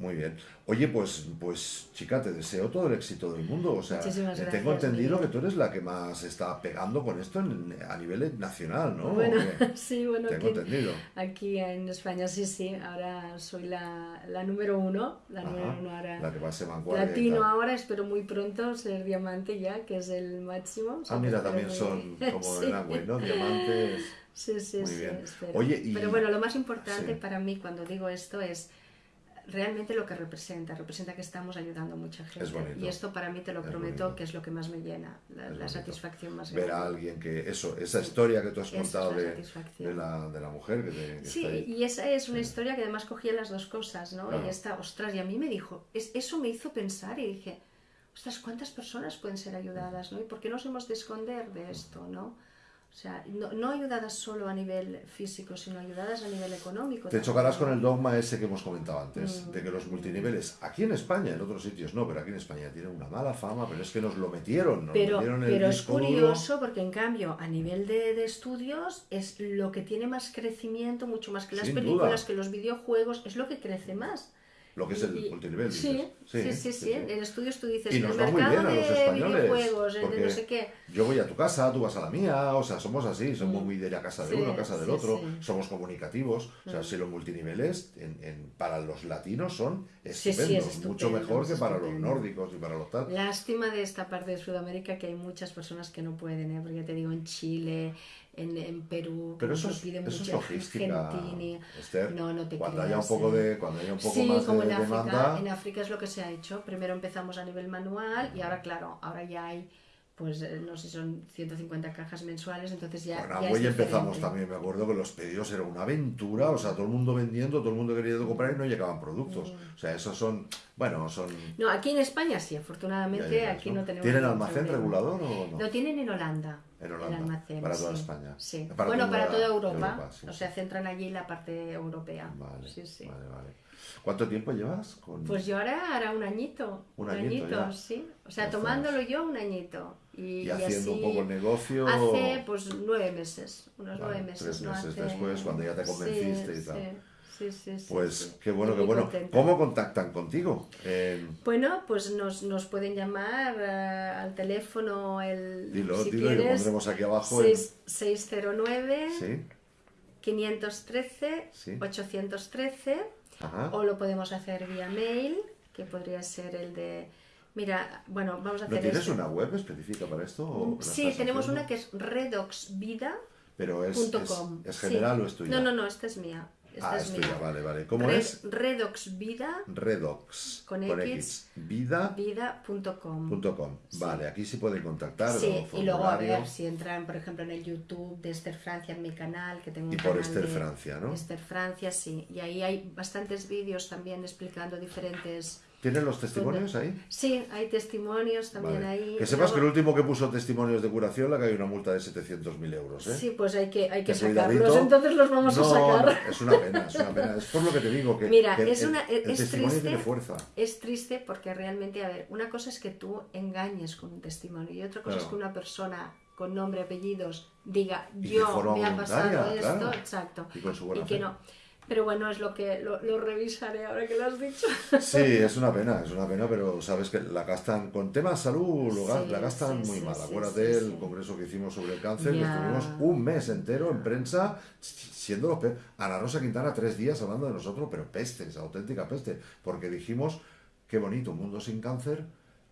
Muy bien. Oye, pues, pues, chica, te deseo todo el éxito del mundo. O sea, Muchísimas eh, gracias, tengo entendido Miguel. que tú eres la que más está pegando con esto en- a nivel nacional, ¿no? Bueno, *laughs* sí, bueno, Tengo aquí, entendido. aquí en España sí, sí, ahora soy la, la número uno, la número uno ahora. La que va a ser vanguardia. tal. ahora, espero muy pronto ser diamante ya, que es el máximo. o sea, Ah, mira, también muy- son *laughs* como Sí. en Amway, ¿no? Diamantes. Sí, sí, Muy sí, bien. Oye, y- Pero bueno, lo más importante Sí. para mí cuando digo esto es realmente lo que representa. Representa que estamos ayudando a mucha gente. Es. Y esto para mí te lo Es prometo bonito. que es lo que más me llena, la, satisfacción más Ver a grande. alguien que, eso, esa historia que tú has contado de, la, de la mujer que, te, que Sí, está ahí. y esa es una historia que además cogía las dos cosas, ¿no? Claro. Y esta, ostras, y a mí me dijo, es, eso me hizo pensar y dije, ostras, ¿cuántas personas pueden ser ayudadas, ¿no? ¿Y por qué nos hemos de esconder de esto, ¿no? O sea, no, no ayudadas solo a nivel físico, sino ayudadas a nivel económico. Te también, chocarás con el dogma ese que hemos comentado antes, Mm. de que los multiniveles, aquí en España, en otros sitios no, pero aquí en España tienen una mala fama, pero es que nos lo metieron, nos Pero, metieron el pero es duro. curioso porque en cambio a nivel de, de estudios es lo que tiene más crecimiento, mucho más que las Sin películas, duda. que los videojuegos, es lo que crece más. Lo que es el Y- multinivel. Sí, dices. sí, sí, sí, En estudios tú dices, Y nos va muy bien a los españoles. porque no sé qué. Yo voy a tu casa, tú vas a la mía, o sea, somos así, somos muy de ir a casa de Mm. Sí, uno, a casa del sí, otro, sí. Mm. somos comunicativos. O sea, si los multiniveles en, en- para los latinos son Sí, sí, es estupendos, estupendo, mucho mejor que para los nórdicos y para los tal. Lástima de esta parte de Sudamérica que hay muchas personas que no pueden, ¿eh? porque te digo, en Chile, en, en Perú, Pero eso es, pide eso es logística, Argentina. Esther. No, no te cuando creas, haya un poco ¿eh? de, cuando haya un poco sí, más como de en África, demanda, en África es lo que se ha hecho. Primero empezamos a nivel manual y ahora, claro, ahora ya hay, pues eh, no sé son 150 cajas mensuales, entonces ya. Con Amway empezamos diferente. también, me acuerdo que los pedidos era una aventura, o sea, todo el mundo vendiendo, todo el mundo queriendo comprar y no llegaban productos. Mm. O sea, esos son, bueno, son... No, aquí en España sí, afortunadamente llegas, aquí ¿no? no tenemos. ¿Tienen almacén problema. regulador o no? Lo tienen en Holanda. En Holanda, el almacén, para toda sí. España. Sí. Para bueno, toda para toda Europa. Europa, sí, o sea, centran allí la parte europea. Vale, sí, sí. vale, vale. ¿Cuánto tiempo llevas con...? Pues yo ahora hará un añito. Un añito sí. O sea, tomándolo yo un añito. Y, y y haciendo un poco el negocio... Hace pues nueve meses. Unos Vale, nueve meses. tres meses Hace- después, cuando ya te convenciste Sí, y tal. Sí, sí, sí, sí, Pues qué bueno, qué bueno. contenta. ¿Cómo contactan contigo? Eh, Bueno, pues nos, nos pueden llamar eh, al teléfono el dilo, si dilo y lo quieres, pondremos aquí abajo. en- seis- 609 Sí, 513 Sí. 813 ajá. o lo podemos hacer vía mail, que podría ser el de... Mira, bueno, vamos a ¿No hacer tienes este. una web específica para esto? o la Sí, tenemos haciendo? una que es redoxvida.com. Pero es, es, es general o es tuya? No, no, no, esta es mía. Esta ah, es es mía. tuya, vale, vale. ¿Cómo Red- es? Redoxvida Redox. Con X. Vida.com. vida.com. Vale, aquí sí pueden contactar. Sí, y luego a ver si entran, por ejemplo, en el YouTube de Esther Francia, en mi canal, que tengo un Y por canal Esther de Francia, ¿no? Esther Francia, sí. Y ahí hay bastantes vídeos también explicando diferentes... ¿Tienen los testimonios ahí? Sí, hay testimonios también Vale. ahí. Que Y sepas que el último que puso testimonios de curación le cae una multa de 700.000 euros, ¿eh? Sí, pues hay que, hay que Que sacarlos, entonces los vamos No, a sacar. no, es una pena, es una pena. Es por lo que te digo que, Mira, que es el, una- el es testimonio triste. tiene fuerza. Es triste porque realmente, a ver, una cosa es que tú engañes con un testimonio y otra cosa Claro. es que una persona con nombre, apellidos, diga, Y yo me ha pasado esto, claro. exacto. Y con su buena que fe. no. Pero bueno, es lo que lo, lo revisaré ahora que lo has dicho. *laughs* Sí, es una pena, es una pena, pero sabes que la gastan con temas salud, lo Sí, la gastan sí, muy sí, mal. Acuérdate sí, el sí. congreso que hicimos sobre el cáncer, que Ya. estuvimos un mes entero en prensa siendo los peores. Ana Rosa Quintana tres días hablando de nosotros, pero pestes, auténtica peste, porque dijimos qué bonito, un mundo sin cáncer.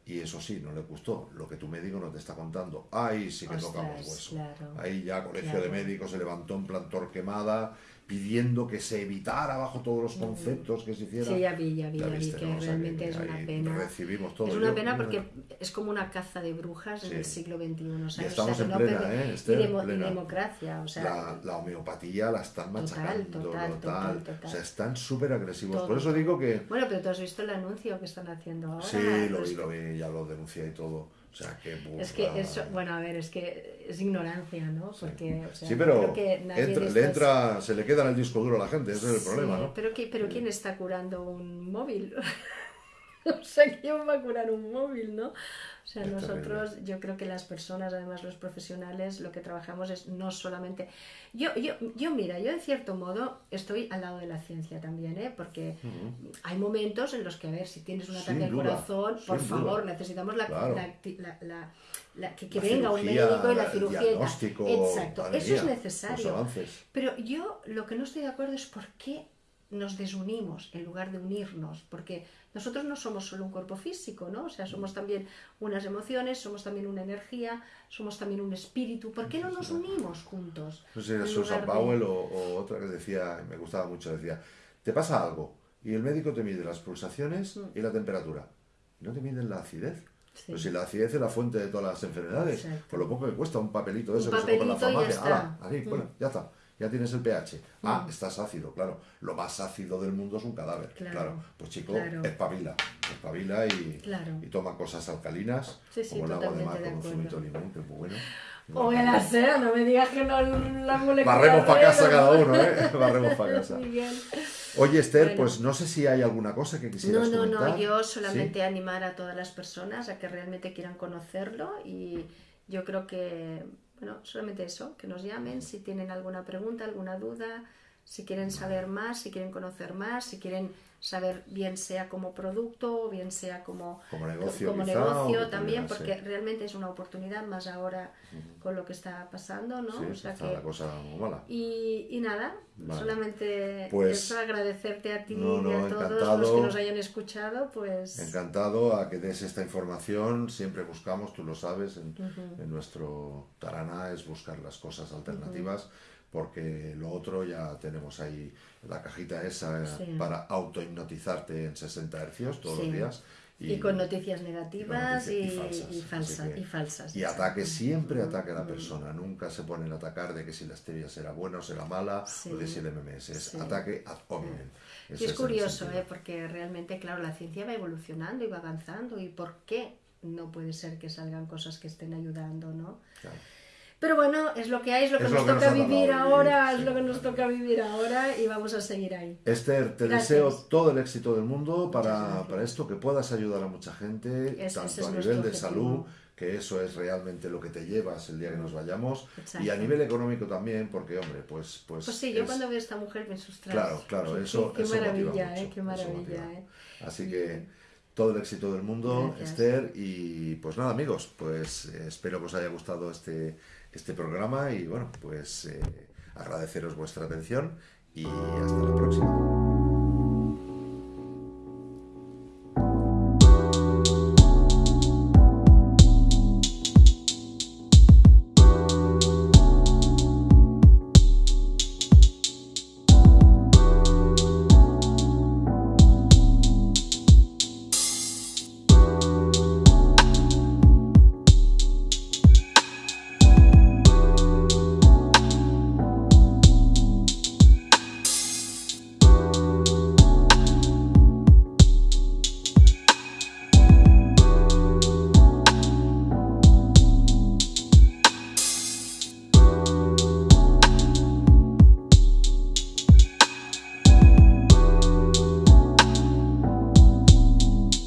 Y eso sí, no le gustó. Lo que tu médico no te está contando. Ahí sí que Ostras, tocamos hueso. claro. Ahí ya Colegio Claro. de Médicos se levantó en plan torquemada, pidiendo que se evitara bajo todos los conceptos que se hicieran. Sí, ya vi, ya vi, Ya ya vi viste, que ¿no? O sea, realmente que es una pena. recibimos todo. Es una pena porque es como una caza de brujas en Sí. el siglo XXI. ¿sabes? estamos o sea, en no plena, perder- ¿eh, y, demo- y Plena. democracia, o sea, la, la homeopatía la están Total, machacando, total, total, tal. total. O sea, están súper agresivos. Todo. Por eso digo que... Bueno, pero tú has visto el anuncio que están haciendo ahora. Sí, lo Pues vi, lo vi, ya lo denuncié y todo. Sea, qué Es que eso, bueno, a ver, es que es ignorancia, ¿no? Porque, o sea, sí, pero creo que nadie entra- le entra, se le queda en el disco duro a la gente, ese es el problema, Sí, ¿no? Pero, ¿qui- pero ¿quién está curando un móvil? *laughs* o sea, ¿quién va a curar un móvil, no? O sea, Es nosotros, yo creo que las personas, además los profesionales, lo que trabajamos es no solamente... Yo, yo, yo mira, yo de cierto modo estoy al lado de la ciencia también, ¿eh? Porque hay momentos en los que, a ver, si tienes un ataque al corazón, por favor, duda. necesitamos la, Claro. la- la- la- la- que, venga un cirugía, médico y la cirugía. diagnóstico, Exacto, eso es necesario. Pero yo lo que no estoy de acuerdo es por qué nos desunimos en lugar de unirnos, porque nosotros no somos solo un cuerpo físico, ¿no? O sea, somos también unas emociones, somos también una energía, somos también un espíritu. ¿Por qué no nos unimos juntos? No sé Susan lugar de- Powell o, o otra que decía, me gustaba mucho, decía, te pasa algo y el médico te mide las pulsaciones y la temperatura. Y no te miden la acidez. Mm. Sí. Pues si la acidez es la fuente de todas las enfermedades, Exacto. por lo poco que cuesta un papelito de Un eso que se compra en la papelito y ya farmacia, está. ahí, Mm. bueno, ya está. Ya tienes el pH. Ah, estás ácido, claro. Lo más ácido del mundo es un cadáver. Claro. Claro, Pues chico, claro. espabila. Espabila y, Claro. y toma cosas alcalinas, Sí, sí, como el agua de mar con un zumito de limón, que es muy bueno. O el aseo, no me digas que no la molecular Barremos para casa cada ¿no? uno, ¿eh? *laughs* Barremos para casa. Miguel. Oye, Esther, Bueno. pues no sé si hay alguna cosa que No, quisieras no, comentar. no, yo ¿Sí? solamente animar a todas las personas a que realmente quieran conocerlo y yo creo que, bueno, solamente eso, que nos llamen si tienen alguna pregunta, alguna duda, si quieren saber más, si quieren conocer más, si quieren saber bien sea como producto o bien sea como, como negocio, como quizá, negocio también, pudiera porque realmente es una oportunidad más ahora con lo que está pasando, ¿no? Sí, o sea está que, la cosa muy mala. y, y nada, Vale. solamente Pues- eso, agradecerte a ti No, no, y a todos los que nos hayan escuchado, pues Encantado a que des esta información. Siempre buscamos, tú lo sabes, en, en nuestro Tarana es buscar las cosas alternativas, porque lo otro ya tenemos ahí la cajita esa Sí. para autohipnotizarte en 60 hercios todos Sí. los días. Y, con noticias negativas y, y falsas. y falsas. y falsas. Ataque, siempre ataque a la persona. Nunca se pone el atacar de que si la stevia será buena o será mala, Sí. o de si el MMS. Es Sí. ataque ad hominem. Es curioso. ¿eh? porque realmente, claro, la ciencia va evolucionando y va avanzando. ¿Y por qué no puede ser que salgan cosas que estén ayudando, no? Claro. Pero bueno, es lo que hay, es lo que Es nos lo que nos toca vivir ahora, es lo que nos toca vivir ahora y vamos a seguir ahí. Esther, te Gracias. deseo todo el éxito del mundo para, para esto, que puedas ayudar a mucha gente, tanto a nivel de salud, que eso es realmente lo que te llevas el día que nos vayamos, Exacto. y a nivel económico también, porque hombre, pues... Pues, Pues sí, yo es- cuando veo a esta mujer me sustrae. Claro, claro, eso, Qué, qué eso motiva maravilla, mucho, ¿eh? Qué maravilla. ¿eh? Así que todo el éxito del mundo, Gracias. Esther, y pues nada amigos, pues eh, espero que os haya gustado este, este programa y bueno, pues eh, agradeceros vuestra atención y hasta la próxima.